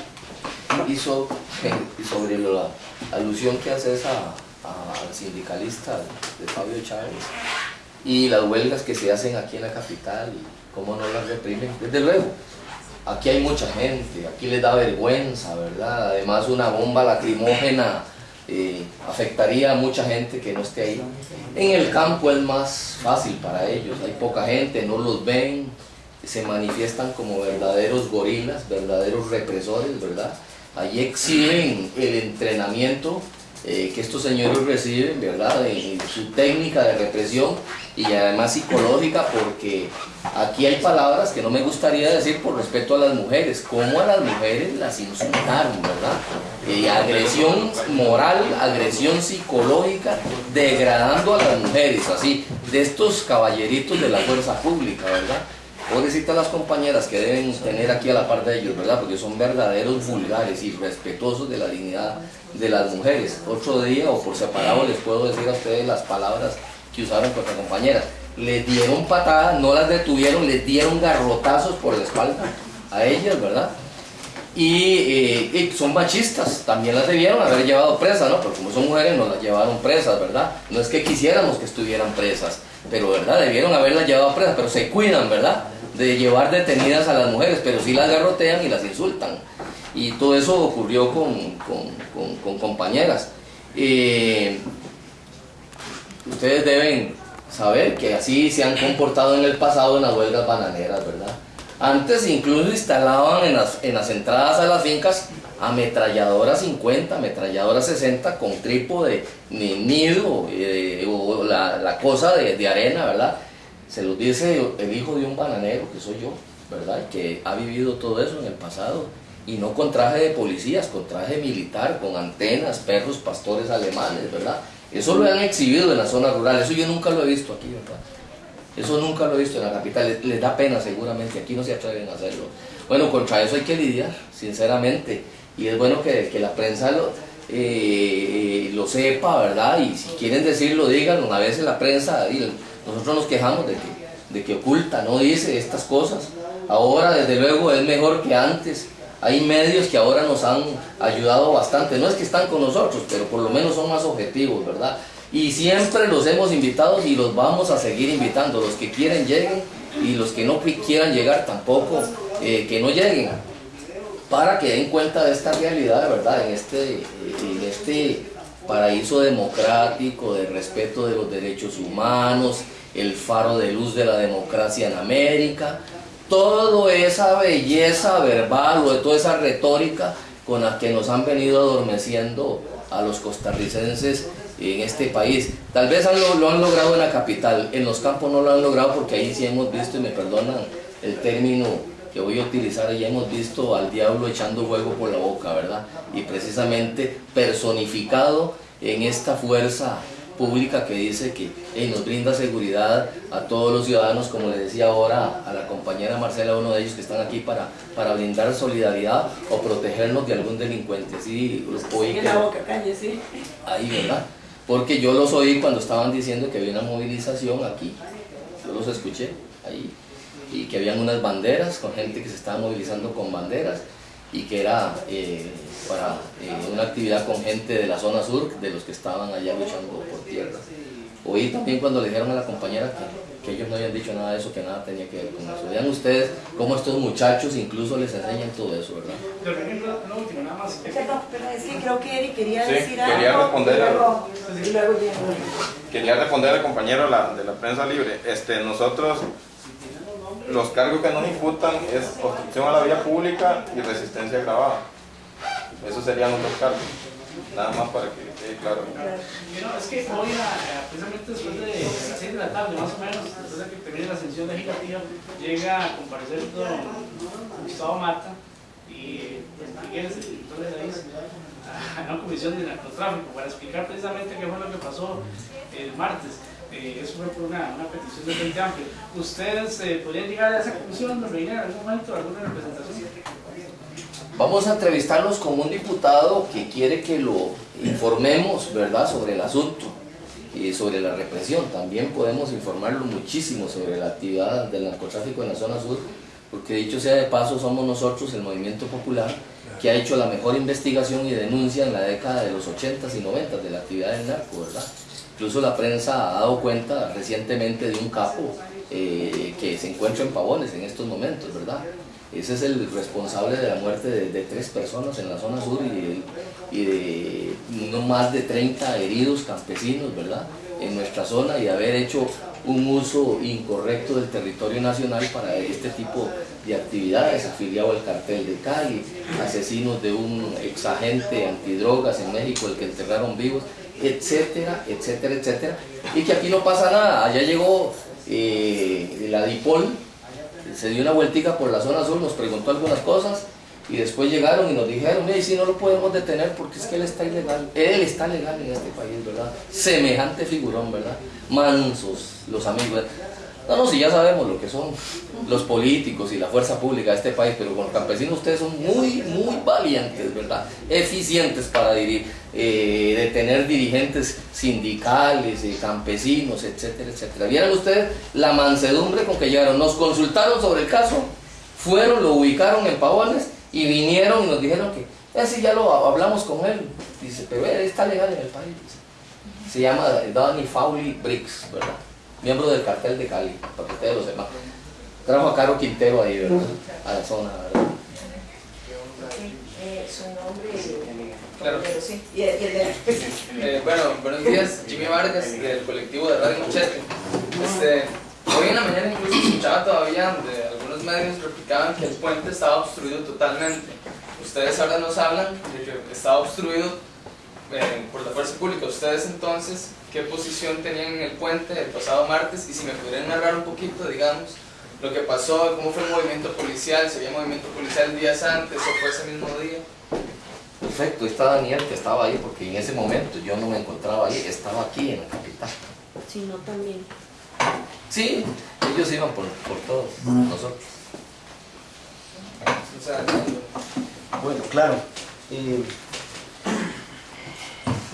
Y, so- y sobre la alusión que haces a, al sindicalista de Fabio Chávez y las huelgas que se hacen aquí en la capital cómo no las reprimen, desde luego, aquí hay mucha gente, aquí les da vergüenza, ¿verdad? Además una bomba lacrimógena eh, afectaría a mucha gente que no esté ahí. En el campo es más fácil para ellos, hay poca gente, no los ven, se manifiestan como verdaderos gorilas, verdaderos represores, ¿verdad? Allí exhiben el entrenamiento eh, que estos señores reciben, ¿verdad? Su técnica de represión y además psicológica, porque aquí hay palabras que no me gustaría decir por respeto a las mujeres, como a las mujeres las insultaron, ¿verdad? Eh, agresión moral, agresión psicológica, degradando a las mujeres, así, de estos caballeritos de la fuerza pública, ¿verdad? Pobrecitas las compañeras que deben tener aquí a la par de ellos, ¿verdad? Porque son verdaderos vulgares y respetuosos de la dignidad de las mujeres. Otro día o por separado les puedo decir a ustedes las palabras que usaron contra compañeras. Les dieron patadas, no las detuvieron, les dieron garrotazos por la espalda a ellas, ¿verdad? Eh, y son machistas, también las debieron haber llevado presas, ¿no? Porque como son mujeres no las llevaron presas, ¿verdad? No es que quisiéramos que estuvieran presas, pero ¿verdad? Debieron haberlas llevado presas, pero se cuidan, ¿verdad? De llevar detenidas a las mujeres, pero sí las garrotean y las insultan. Y todo eso ocurrió con, con, con- compañeras. Eh, ustedes deben saber que así se han comportado en el pasado en las huelgas bananeras, ¿verdad? Antes incluso instalaban en las, en las entradas a las fincas ametralladoras 50, ametralladoras 60 con trípode, ni nido eh, o la, la cosa de arena, ¿verdad? Se los dice el hijo de un bananero, que soy yo, ¿verdad? Que ha vivido todo eso en el pasado. Y no con traje de policías, con traje militar, con antenas, perros, pastores alemanes, ¿verdad? Eso lo han exhibido en la zona rural, eso yo nunca lo he visto aquí, ¿verdad? Eso nunca lo he visto en la capital, les, da pena seguramente, aquí no se atreven a hacerlo. Bueno, contra eso hay que lidiar, sinceramente, y es bueno que, que la prensa lo, eh, lo sepa, ¿verdad? Y si quieren decirlo, díganlo, a veces la prensa, nosotros nos quejamos de que, de que oculta, no dice estas cosas. Ahora, desde luego, es mejor que antes. Hay medios que ahora nos han ayudado bastante. No es que están con nosotros, pero por lo menos son más objetivos, ¿verdad? Y siempre los hemos invitado y los vamos a seguir invitando. Los que quieren lleguen y los que no qui- quieran llegar tampoco, eh, que no lleguen. Para que den cuenta de esta realidad, ¿verdad? En este, en este paraíso democrático, de respeto de los derechos humanos, el faro de luz de la democracia en América, toda esa belleza verbal o toda esa retórica con la que nos han venido adormeciendo a los costarricenses en este país. Tal vez han lo, lo han logrado en la capital, en los campos no lo han logrado porque ahí sí hemos visto, y me perdonan el término que voy a utilizar, ya hemos visto al diablo echando fuego por la boca, ¿verdad? Y precisamente personificado en esta fuerza pública que dice que eh, nos brinda seguridad a todos los ciudadanos, como le decía ahora a la compañera Marcela, uno de ellos que están aquí para, para brindar solidaridad o protegernos de algún delincuente. Sí, los oí que- la boca, calle, sí. ahí, ¿verdad? Porque yo los oí cuando estaban diciendo que había una movilización aquí, yo los escuché ahí, y que habían unas banderas con gente que se estaba movilizando con banderas y que era eh, para eh, una actividad con gente de la zona sur, de los que estaban allá luchando por tierra. Oí también cuando le dijeron a la compañera que, que ellos no habían dicho nada de eso, que nada tenía que ver con eso. Vean ustedes cómo estos muchachos incluso les enseñan todo eso, ¿verdad? Perdón, pero es que creo que Eric quería Sí, decir quería algo. responder y a-. Quería responder al compañero de la, de la prensa libre. Este, nosotros, los cargos que nos imputan es obstrucción a la vía pública y resistencia agravada. Esos serían los dos cargos. Nada más para que quede claro. Y no, es que hoy, eh, precisamente después de las 6 de la tarde, más o menos, después de que termine la sesión legislativa, llega a comparecer don Gustavo Mata y pues, Miguel, el director de la a una comisión de narcotráfico para explicar precisamente qué fue lo que pasó el martes. Eh, eso fue por una, petición del Frente Amplio. ¿Ustedes eh, podrían llegar a esa conclusión, don Reina, en algún momento, alguna representación? Vamos a entrevistarnos con un diputado que quiere que lo informemos, ¿verdad?, sobre el asunto y sobre la represión. También podemos informarlo muchísimo sobre la actividad del narcotráfico en la zona sur, porque dicho sea de paso, somos nosotros, el Movimiento Popular, que ha hecho la mejor investigación y denuncia en la década de los 80s y 90s de la actividad del narco, ¿verdad? Incluso la prensa ha dado cuenta recientemente de un capo eh, que se encuentra en Pavones en estos momentos, ¿verdad? Ese es el responsable de la muerte de, tres personas en la zona sur y de, no más de 30 heridos campesinos, ¿verdad? En nuestra zona y haber hecho un uso incorrecto del territorio nacional para este tipo de actividades, afiliado al cartel de Cali, asesinos de un exagente antidrogas en México, el que enterraron vivos, etcétera, etcétera, etcétera. Y que aquí no pasa nada, allá llegó eh, la DIPOL, se dio una vueltica por la zona sur, nos preguntó algunas cosas y después llegaron y nos dijeron, mire, si no lo podemos detener porque es que él está ilegal, él está legal en este país, ¿verdad? Semejante figurón, ¿verdad? Mansos los amigos. No, no, si ya sabemos lo que son los políticos y la fuerza pública de este país, pero con los campesinos ustedes son muy, muy valientes, ¿verdad? Eficientes para dirigir, eh, dirigentes sindicales, eh, campesinos, etcétera, etcétera. Vieran ustedes la mansedumbre con que llegaron, nos consultaron sobre el caso, fueron, lo ubicaron en Pavones y vinieron y nos dijeron que, ese ya lo hablamos con él, dice, pero él está legal en el país. dice. Se llama Donny Fowley Briggs, ¿verdad? Miembro del cartel de Cali, para que ustedes lo sepan. Trajo a Caro Quintero ahí, ¿verdad? A la zona, ¿verdad? Eh, su nombre, Claro. pero sí, y el, y el de- Eh, bueno, buenos días, Jimmy Vargas del colectivo de Radio Machete. Este, hoy en la mañana incluso escuchaba todavía de algunos medios replicaban que el puente estaba obstruido totalmente. Ustedes ahora nos hablan de que estaba obstruido eh, por la fuerza pública. Ustedes entonces, ¿qué posición tenían en el puente el pasado martes? Y si me pudieran narrar un poquito, digamos, lo que pasó, cómo fue el movimiento policial, si había movimiento policial días antes o fue ese mismo día. Perfecto, ahí está Daniel que estaba ahí porque en ese momento yo no me encontraba ahí, estaba aquí en la capital. Si no, también. Sí, ellos iban por, por todos nosotros. Bueno, claro. eh,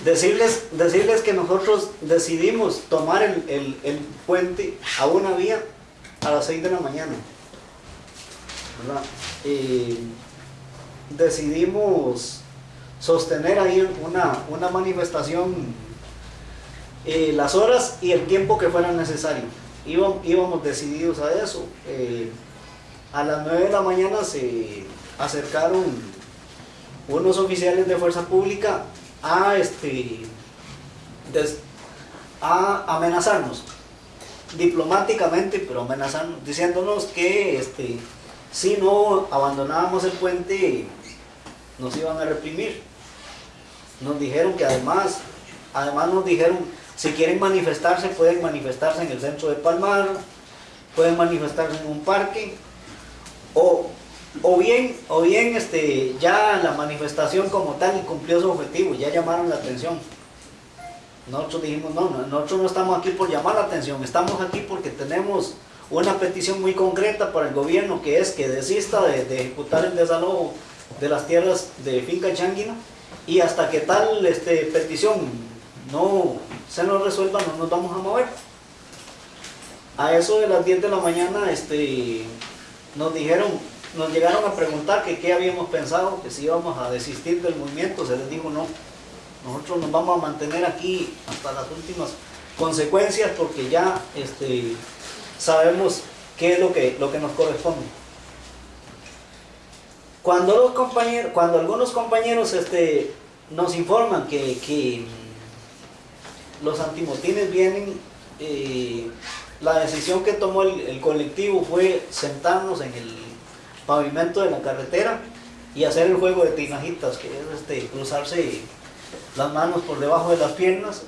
decirles, decirles que nosotros decidimos tomar el, el- el puente a una vía a las 6 de la mañana. Eh, decidimos sostener ahí una, una manifestación eh, las horas y el tiempo que fuera necesario. Íbamos, íbamos decididos a eso. Eh, a las 9 de la mañana se acercaron unos oficiales de fuerza pública a, este, a amenazarnos diplomáticamente, pero amenazarnos, diciéndonos que este, si no abandonábamos el puente nos iban a reprimir. Nos dijeron que además, además nos dijeron, si quieren manifestarse, pueden manifestarse en el centro de Palmar, pueden manifestarse en un parque, o, o bien, o bien este, ya la manifestación como tal cumplió su objetivo, ya llamaron la atención. Nosotros dijimos, no, no, nosotros no estamos aquí por llamar la atención, estamos aquí porque tenemos una petición muy concreta para el gobierno que es que desista de, de ejecutar el desalojo de las tierras de Finca Changuina y hasta que tal este, petición no se nos resuelva no nos vamos a mover. A eso de las 10 de la mañana este, nos dijeron, nos llegaron a preguntar que qué habíamos pensado, que si íbamos a desistir del movimiento, se les dijo no, nosotros nos vamos a mantener aquí hasta las últimas consecuencias porque ya este, sabemos qué es lo que, lo que nos corresponde. Cuando, los compañeros, cuando algunos compañeros este, nos informan que, que, los antimotines vienen, eh, la decisión que tomó el colectivo fue sentarnos en el pavimento de la carretera y hacer el juego de tinajitas, que es este, cruzarse las manos por debajo de las piernas.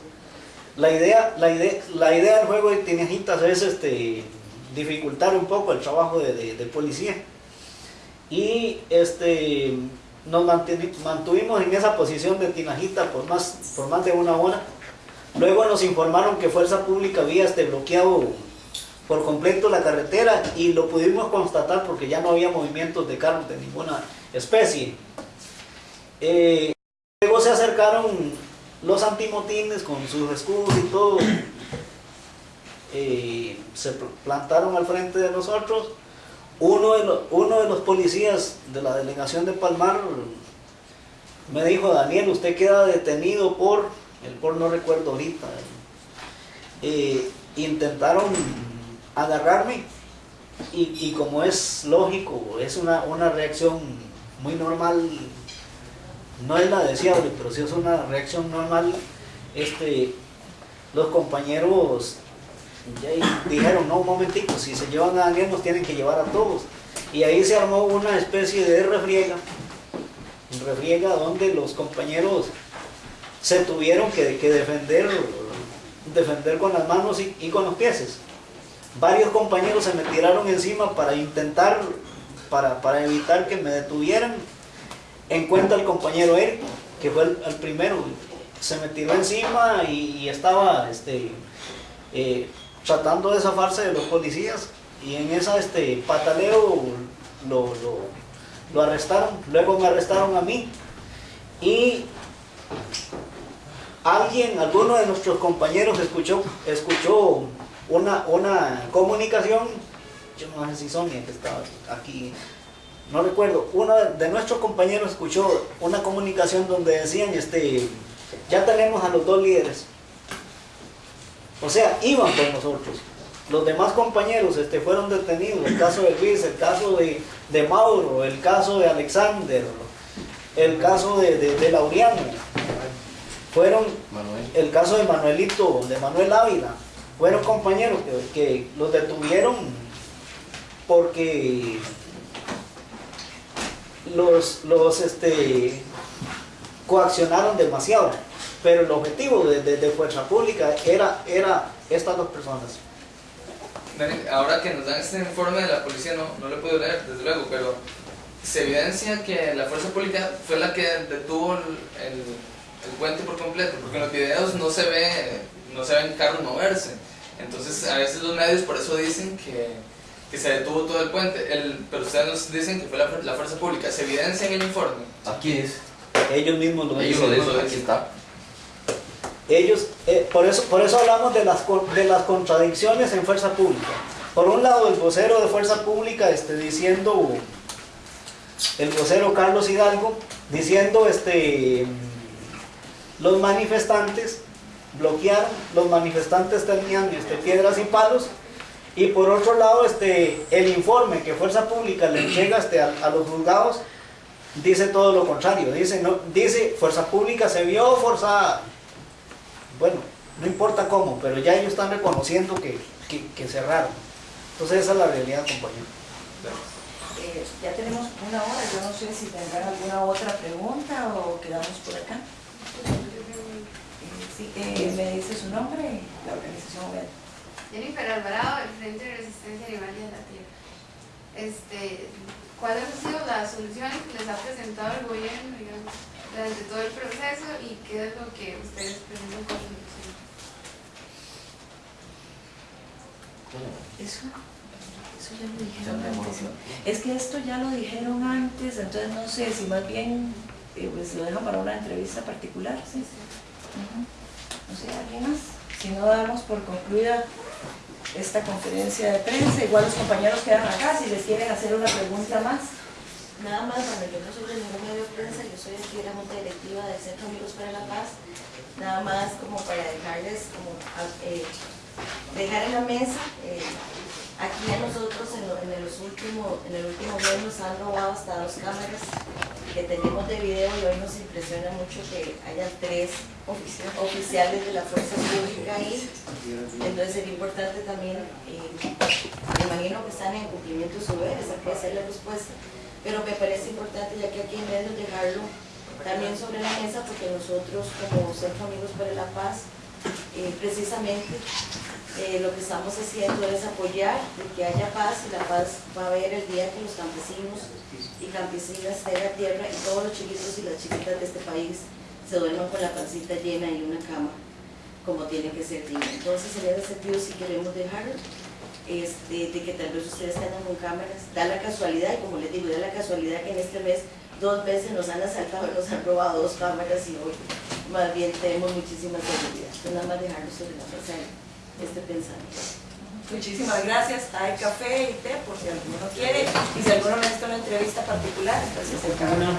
La idea, la idea, la idea del juego de tinajitas es este, dificultar un poco el trabajo de, de- policía. Y este, nos mantuvimos en esa posición de tinajita por más, por más de una hora. Luego nos informaron que Fuerza Pública había este, bloqueado por completo la carretera y lo pudimos constatar porque ya no había movimientos de carros de ninguna especie. Eh, luego se acercaron los antimotines con sus escudos y todo. Eh, se pl- plantaron al frente de nosotros. Uno de, los, uno de los policías de la delegación de Palmar me dijo, Daniel, usted queda detenido por, el por no recuerdo ahorita, eh, intentaron agarrarme y, como es lógico, es una, una reacción muy normal, no es la deseable, pero sí es una reacción normal, este, los compañeros dijeron, no, un momentico, si se llevan a Daniel nos tienen que llevar a todos. Y ahí se armó una especie de refriega, refriega donde los compañeros se tuvieron que, que defender, defender con las manos y, y con los pies. Varios compañeros se me tiraron encima para intentar, para, para evitar que me detuvieran. En cuenta el compañero Eric, que fue el, primero, se me tiró encima y, y estaba este, eh, tratando de zafarse de los policías y en esa este pataleo lo, lo, lo arrestaron, luego me arrestaron a mí y alguien, alguno de nuestros compañeros escuchó, escuchó una, una comunicación, yo no sé si Sonia que estaba aquí, no recuerdo, uno de nuestros compañeros escuchó una comunicación donde decían, este, ya tenemos a los dos líderes. O sea, iban con nosotros. Los demás compañeros este, fueron detenidos, el caso de Luis, el caso de, de Mauro, el caso de Alexander, el caso de, de, de Laureano, fueron Manuel. el caso de Manuelito, de Manuel Ávila, fueron compañeros que, los detuvieron porque los, los este, coaccionaron demasiado. Pero el objetivo de, de- Fuerza Pública era, era estas dos personas. Ahora que nos dan este informe de la policía, no, no lo podido leer, desde luego, pero se evidencia que la fuerza pública fue la que detuvo el, el, el puente por completo, porque en los videos no se ve, no se ven carros moverse. Entonces, a veces los medios por eso dicen que, que se detuvo todo el puente, el, pero ustedes nos dicen que fue la, la fuerza pública. ¿Se evidencia en el informe? Aquí es. Ellos mismos lo Ellos dicen. lo dicen, aquí está. Ellos, eh, por, eso, por eso hablamos de las, de las contradicciones en fuerza pública. Por un lado, el vocero de fuerza pública este, diciendo, el vocero Carlos Hidalgo, diciendo, este, los manifestantes bloquearon, los manifestantes tenían este, piedras y palos, y por otro lado, este, el informe que fuerza pública le entrega este, a, los juzgados, dice todo lo contrario, dice, no, dice fuerza pública se vio forzada bueno, no importa cómo, pero ya ellos están reconociendo que, que, que cerraron. Entonces esa es la realidad, compañero. Eh, ya tenemos una hora, yo no sé si tendrán alguna otra pregunta o quedamos por acá. Sí, eh, me dice su nombre, la organización. Jennifer Alvarado, del Frente de Resistencia Animal de la Tierra. Este, ¿Cuáles han sido las soluciones que les ha presentado el gobierno digamos, durante todo el proceso y qué es lo que ustedes presentan como solución? Eso, eso ya lo dijeron antes. Es que esto ya lo dijeron antes, entonces no sé si más bien eh, pues lo dejan para una entrevista particular, ¿sí? Ujú. No sé, ¿alguien más? Si no damos por concluida esta conferencia de prensa, igual los compañeros quedan acá si les quieren hacer una pregunta más. Nada más, bueno, yo no soy de ningún medio de prensa, yo soy aquí de la Junta Directiva del Centro Amigos para la Paz. Nada más como para dejarles, como, eh, dejar en la mesa, eh, aquí a nosotros en, en los últimos, en el último mes nos han robado hasta dos cámaras que tenemos de video y hoy nos impresiona mucho que haya tres ofici- oficiales de la fuerza pública ahí. Entonces sería importante también, eh, me imagino que están en cumplimiento de su deber, hay que hacer la respuesta, pero me parece importante ya que aquí en medio dejarlo también sobre la mesa porque nosotros como Centro Amigos para la Paz, eh, precisamente eh, lo que estamos haciendo es apoyar de que haya paz y la paz va a haber el día que los campesinos y campesinas tengan tierra y todos los chiquitos y las chiquitas de este país se duerman con la pancita llena y una cama como tiene que ser digna. Entonces en ese sentido sí queremos dejarlo, este, de que tal vez ustedes tengan con cámaras, da la casualidad, y como les digo, da la casualidad que en este mes dos veces nos han asaltado y nos han robado dos cámaras y hoy más bien tenemos muchísima seguridad. Nada más dejarlo sobre la mesa este pensamiento. Muchísimas gracias. Hay café y té por si alguno quiere y si alguno necesita una entrevista particular, entonces se encarga.